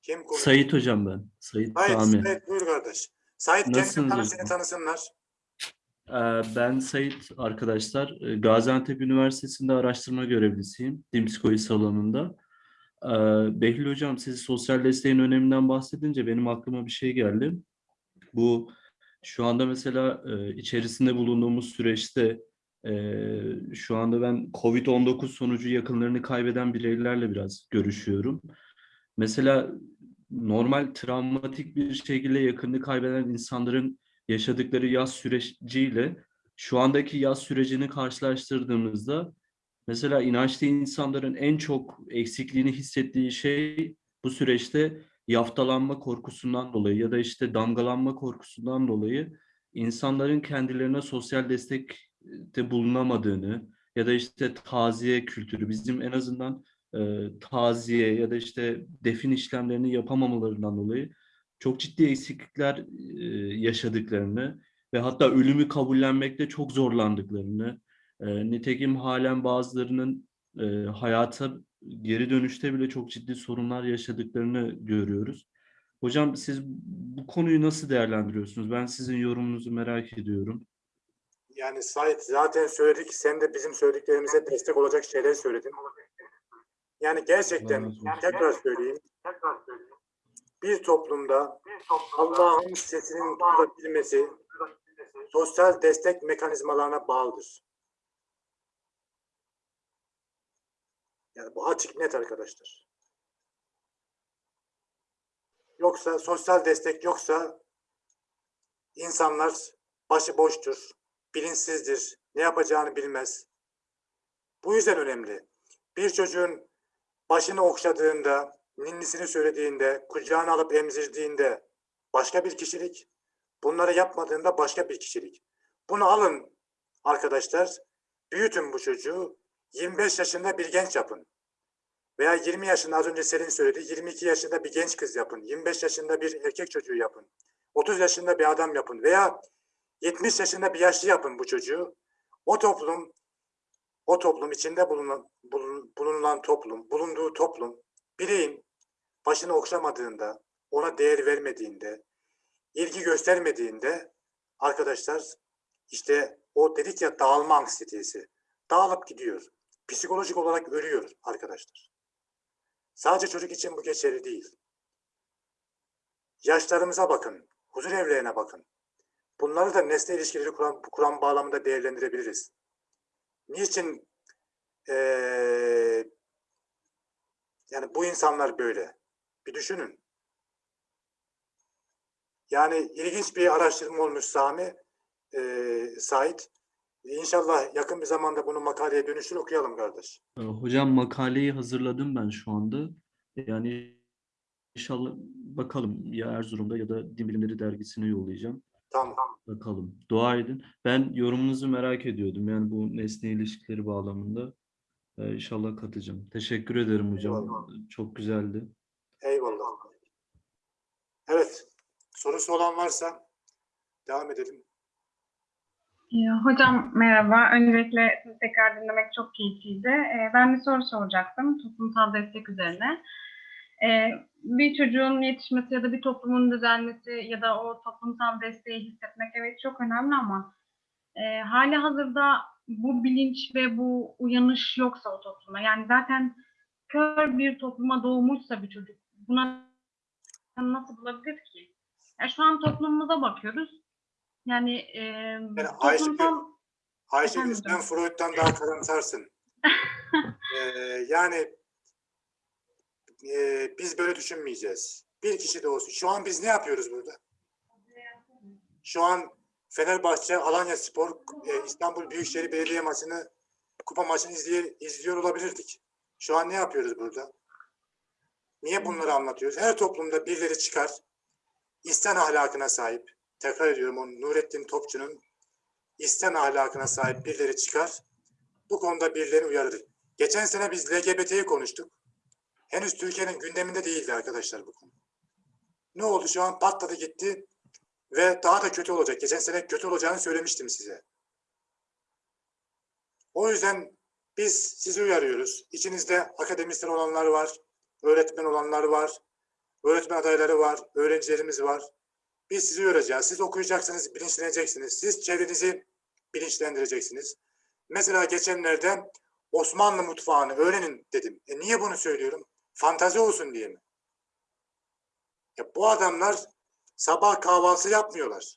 kim konuşuyor? Sait hocam ben. Sait Sait, Sami. Sait buyur kardeş. Sait kendini tanı, seni tanısınlar. Ee, Ben Sait arkadaşlar. Ee, Gaziantep Üniversitesi'nde araştırma görevlisiyim. Din psikolojisi alanında. Ee, Behlül Hocam siz sosyal desteğin öneminden bahsedince benim aklıma bir şey geldi. Bu şu anda mesela e, içerisinde bulunduğumuz süreçte e, şu anda ben COVID-19 sonucu yakınlarını kaybeden bireylerle biraz görüşüyorum. Mesela normal travmatik bir şekilde yakınını kaybeden insanların yaşadıkları yaz süreciyle şu andaki yaz sürecini karşılaştırdığımızda mesela inançlı insanların en çok eksikliğini hissettiği şey bu süreçte yaftalanma korkusundan dolayı ya da işte damgalanma korkusundan dolayı insanların kendilerine sosyal destekte bulunamadığını ya da işte taziye kültürü bizim en azından e, taziye ya da işte defin işlemlerini yapamamalarından dolayı çok ciddi eksiklikler e, yaşadıklarını ve hatta ölümü kabullenmekte çok zorlandıklarını, e, nitekim halen bazılarının e, hayata geri dönüşte bile çok ciddi sorunlar yaşadıklarını görüyoruz. Hocam siz bu konuyu nasıl değerlendiriyorsunuz? Ben sizin yorumunuzu merak ediyorum. Yani Sait zaten söyledik. Sen de bizim söylediklerimize destek olacak şeyler söyledin. Yani gerçekten olsun. tekrar söyleyeyim. Bir toplumda Allah'ın sesinin duyulabilmesi sosyal destek mekanizmalarına bağlıdır. Yani bu açık net arkadaşlar. Yoksa sosyal destek yoksa insanlar başıboştur, bilinçsizdir, ne yapacağını bilmez. Bu yüzden önemli. Bir çocuğun başını okşadığında, ninnisini söylediğinde, kucağına alıp emzirdiğinde başka bir kişilik, bunları yapmadığında başka bir kişilik. Bunu alın arkadaşlar, büyütün bu çocuğu, 25 yaşında bir genç yapın. Veya 20 yaşında az önce Selin söyledi, 22 yaşında bir genç kız yapın, 25 yaşında bir erkek çocuğu yapın, 30 yaşında bir adam yapın veya 70 yaşında bir yaşlı yapın bu çocuğu. O toplum, o toplum içinde bulunan, bulun- bulunan toplum, bulunduğu toplum, bireyin başını okşamadığında, ona değer vermediğinde, ilgi göstermediğinde arkadaşlar işte o dedik ya dağılma anksiyetesi dağılıp gidiyor. Psikolojik olarak ölüyor arkadaşlar. Sadece çocuk için bu geçerli değil. Yaşlarımıza bakın, huzur evlerine bakın. Bunları da nesne ilişkileri kuran, kuran bağlamında değerlendirebiliriz. Niçin eee, yani bu insanlar böyle? Bir düşünün. Yani ilginç bir araştırma olmuş Sami, eee Sait. İnşallah yakın bir zamanda bunu makaleye dönüştür okuyalım kardeş. Ee, Hocam makaleyi hazırladım ben şu anda. Yani inşallah bakalım ya Erzurum'da ya da Din Bilimleri Dergisi'ne yollayacağım. Tamam. Bakalım. Dua edin. Ben yorumunuzu merak ediyordum. Yani bu nesne ilişkileri bağlamında. Ee, inşallah katacağım. Teşekkür ederim hocam. Eyvallah. Çok güzeldi. Eyvallah. Evet. Sorusu olan varsa devam edelim. Ya, Hocam merhaba. Öncelikle sizi tekrar dinlemek çok keyifliydi. Ee, Ben bir soru soracaktım toplumsal destek üzerine. Ee, Bir çocuğun yetişmesi ya da bir toplumun düzelmesi ya da o toplumsal desteği hissetmek evet çok önemli ama e, hali hazırda bu bilinç ve bu uyanış yoksa o topluma yani zaten kör bir topluma doğmuşsa bir çocuk buna nasıl bulabilir ki? Ya şu an toplumumuza bakıyoruz. Yani e, Yani toplumsal Ayşegül Efendim sen. Freud'dan daha karamsarsın. Ee, yani e, biz böyle düşünmeyeceğiz. Bir kişi de olsun. Şu an biz ne yapıyoruz burada? Şu an Fenerbahçe, Alanya Spor, e, İstanbul Büyükşehir Belediye maçını, kupa maçını izleye, izliyor olabilirdik. Şu an ne yapıyoruz burada? Niye bunları anlatıyoruz? Her toplumda birileri çıkar, İslam ahlakına sahip, tekrar ediyorum onu Nurettin Topçu'nun İslam ahlakına sahip birileri çıkar, bu konuda birileri uyarır. Geçen sene biz LGBT'yi konuştuk. Henüz Türkiye'nin gündeminde değildi arkadaşlar bu konu. Ne oldu şu an patladı gitti ve daha da kötü olacak. Geçen sene kötü olacağını söylemiştim size. O yüzden biz sizi uyarıyoruz. İçinizde akademisyen olanlar var, öğretmen olanlar var, öğretmen adayları var, öğrencilerimiz var. Biz sizi uyaracağız. Siz okuyacaksınız, bilinçleneceksiniz. Siz çevrenizi bilinçlendireceksiniz. Mesela geçenlerde Osmanlı mutfağını öğrenin dedim. E niye bunu söylüyorum? Fantazi olsun diye mi? Ya bu adamlar sabah kahvaltı yapmıyorlar.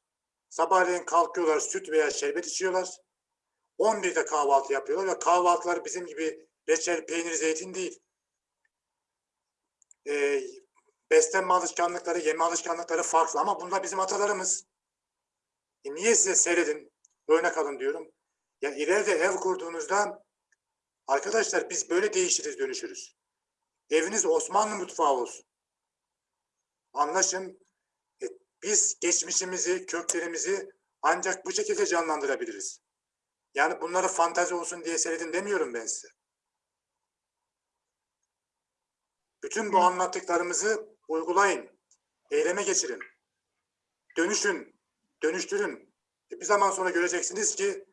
Sabahleyin kalkıyorlar, süt veya şerbet içiyorlar. 11'de kahvaltı yapıyorlar ve kahvaltılar bizim gibi reçel, peynir, zeytin değil. Ee, beslenme alışkanlıkları, yeme alışkanlıkları farklı ama bunlar bizim atalarımız. E niye size seyredin, örnek alın diyorum. Ya ileride ev kurduğunuzda arkadaşlar biz böyle değişiriz, dönüşürüz. Eviniz Osmanlı mutfağı olsun. Anlaşın. E, biz geçmişimizi, köklerimizi ancak bu şekilde canlandırabiliriz. Yani bunları fantazi olsun diye seyredin demiyorum ben size. Bütün bu anlattıklarımızı uygulayın. Eyleme geçirin. Dönüşün. Dönüştürün. E, bir zaman sonra göreceksiniz ki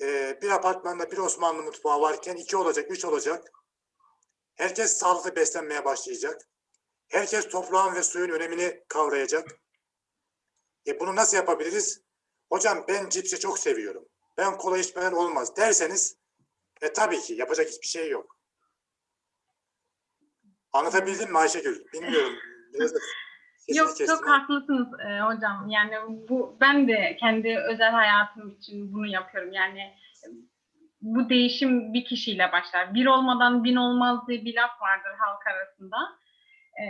e, bir apartmanda bir Osmanlı mutfağı varken iki olacak, üç olacak. Herkes sağlıklı beslenmeye başlayacak. Herkes toprağın ve suyun önemini kavrayacak. E bunu nasıl yapabiliriz? Hocam ben cipsi çok seviyorum. Ben kola içmeden olmaz derseniz e tabii ki yapacak hiçbir şey yok. Anlatabildim mi Ayşegül? Bilmiyorum. Yok kestim çok haklısınız e, hocam. Yani bu ben de kendi özel hayatım için bunu yapıyorum. Yani e, bu değişim bir kişiyle başlar. Bir olmadan bin olmaz diye bir laf vardır halk arasında. E,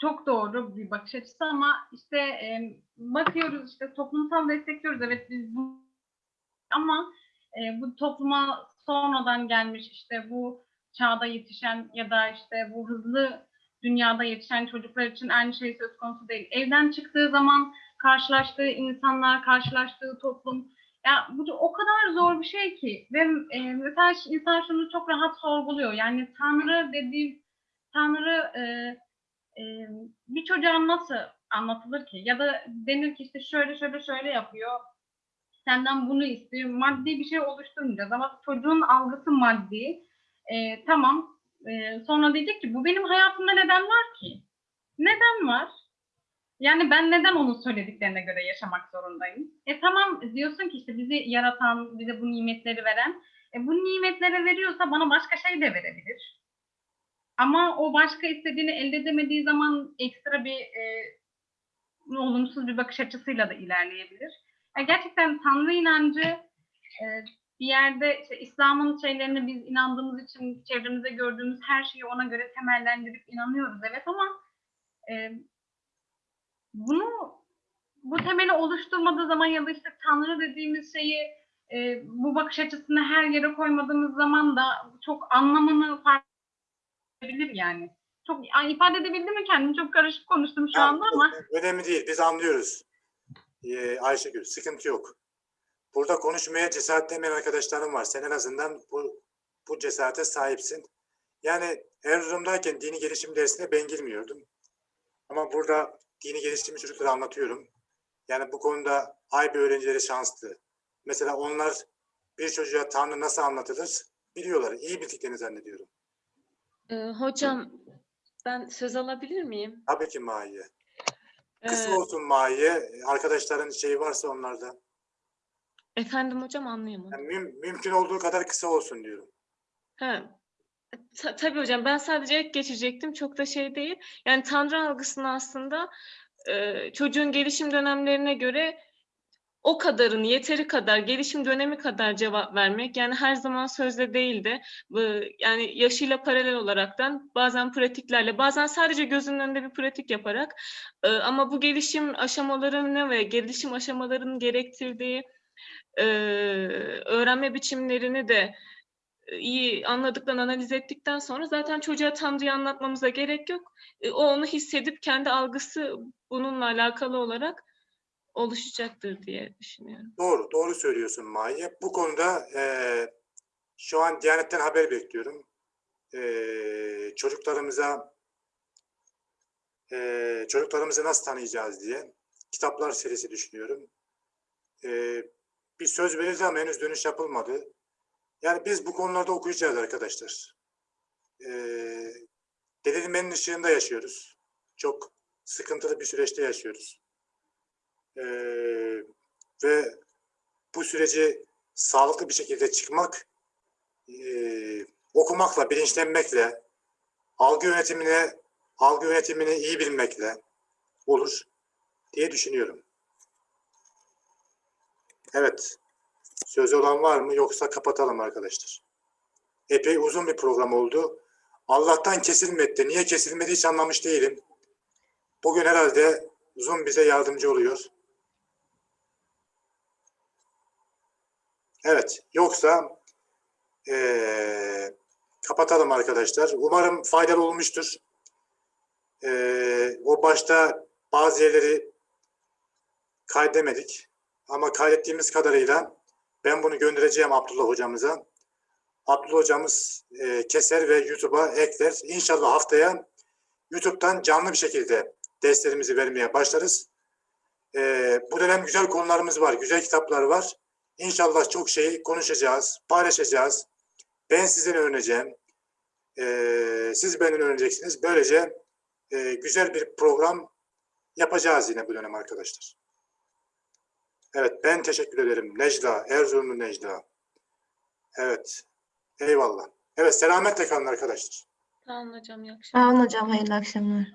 çok doğru bir bakış açısı ama işte e, bakıyoruz işte toplumsal destekliyoruz. Evet biz bu ama e, bu topluma sonradan gelmiş işte bu çağda yetişen ya da işte bu hızlı dünyada yetişen çocuklar için aynı şey söz konusu değil. Evden çıktığı zaman karşılaştığı insanlar, karşılaştığı toplum ya bu o kadar zor bir şey ki ve e, mesela insan şunu çok rahat sorguluyor. Yani Tanrı dediğim Tanrı e, e, bir çocuğa nasıl anlatılır ki? Ya da denir ki işte şöyle şöyle şöyle yapıyor. Senden bunu istiyor. Maddi bir şey oluşturmayacağız ama çocuğun algısı maddi. E, tamam. E, sonra diyecek ki bu benim hayatımda neden var ki? Neden var? Yani ben neden onun söylediklerine göre yaşamak zorundayım? E tamam diyorsun ki işte bizi yaratan, bize bu nimetleri veren, e, bu nimetleri veriyorsa bana başka şey de verebilir. Ama o başka istediğini elde edemediği zaman ekstra bir e, olumsuz bir bakış açısıyla da ilerleyebilir. Yani gerçekten Tanrı inancı e, bir yerde işte İslam'ın şeylerini biz inandığımız için çevremizde gördüğümüz her şeyi ona göre temellendirip inanıyoruz evet ama e, bunu bu temeli oluşturmadığı zaman ya da işte Tanrı dediğimiz şeyi e, bu bakış açısını her yere koymadığımız zaman da çok anlamını fark edebilir yani. Çok Ay, ifade edebildim mi kendimi? Çok karışık konuştum şu Ya, anda ama. Önemli değil. Biz anlıyoruz. Ee, Ayşegül, sıkıntı yok. Burada konuşmaya cesaretlemeyen arkadaşlarım var. Sen en azından bu, bu cesarete sahipsin. Yani Erzurum'dayken dini gelişim dersine ben girmiyordum. Ama burada dini gelişimi çocuklara anlatıyorum. Yani bu konuda AYB öğrencileri şanslı. Mesela onlar bir çocuğa Tanrı nasıl anlatılır biliyorlar. İyi bildiklerini zannediyorum. Ee, hocam ben söz alabilir miyim? Tabii ki Mahiye. Kısa Ee, olsun Mahiye. Arkadaşların şeyi varsa onlarda. Efendim hocam anlayamadım. Yani müm- mümkün olduğu kadar kısa olsun diyorum. Ha. Ta- tabii hocam ben sadece ek geçecektim çok da şey değil. Yani Tanrı algısını aslında e, çocuğun gelişim dönemlerine göre o kadarını yeteri kadar gelişim dönemi kadar cevap vermek yani her zaman sözle değil de yani yaşıyla paralel olaraktan bazen pratiklerle bazen sadece gözünün önünde bir pratik yaparak e, ama bu gelişim aşamalarını ve gelişim aşamalarının gerektirdiği e, öğrenme biçimlerini de e, iyi anladıktan, analiz ettikten sonra zaten çocuğa Tanrı'yı anlatmamıza gerek yok. E, O onu hissedip kendi algısı bununla alakalı olarak oluşacaktır diye düşünüyorum. Doğru, doğru söylüyorsun Mahiye. Bu konuda eee, şu an Diyanet'ten haber bekliyorum. Eee, çocuklarımıza eee, çocuklarımızı nasıl tanıyacağız diye kitaplar serisi düşünüyorum. Eee, bir söz verildi ama henüz dönüş yapılmadı. Yani biz bu konularda okuyacağız arkadaşlar. Eee Delilmenin ışığında yaşıyoruz. Çok sıkıntılı bir süreçte yaşıyoruz. Eee, ve bu süreci sağlıklı bir şekilde çıkmak eee, okumakla, bilinçlenmekle, algı yönetimine, algı yönetimini iyi bilmekle olur diye düşünüyorum. Evet. Sözü olan var mı yoksa kapatalım arkadaşlar. Epey uzun bir program oldu. Allah'tan kesilmedi. Niye kesilmedi hiç anlamış değilim. Bugün herhalde Zoom bize yardımcı oluyor. Evet. Yoksa eee, kapatalım arkadaşlar. Umarım faydalı olmuştur. Eee, o başta bazı yerleri kaydemedik. Ama kaydettiğimiz kadarıyla ben bunu göndereceğim Abdullah hocamıza. Abdullah hocamız e, keser ve YouTube'a ekler. İnşallah haftaya YouTube'dan canlı bir şekilde derslerimizi vermeye başlarız. E, bu dönem güzel konularımız var, güzel kitaplar var. İnşallah çok şey konuşacağız, paylaşacağız. Ben sizden öğreneceğim. E, siz benden öğreneceksiniz. Böylece e, güzel bir program yapacağız yine bu dönem arkadaşlar. Evet ben teşekkür ederim. Necla, Erzurumlu Necla. Evet. Eyvallah. Evet selametle kalın arkadaşlar. Tamam hocam iyi akşamlar. Sağ olun hocam. Hayırlı akşamlar.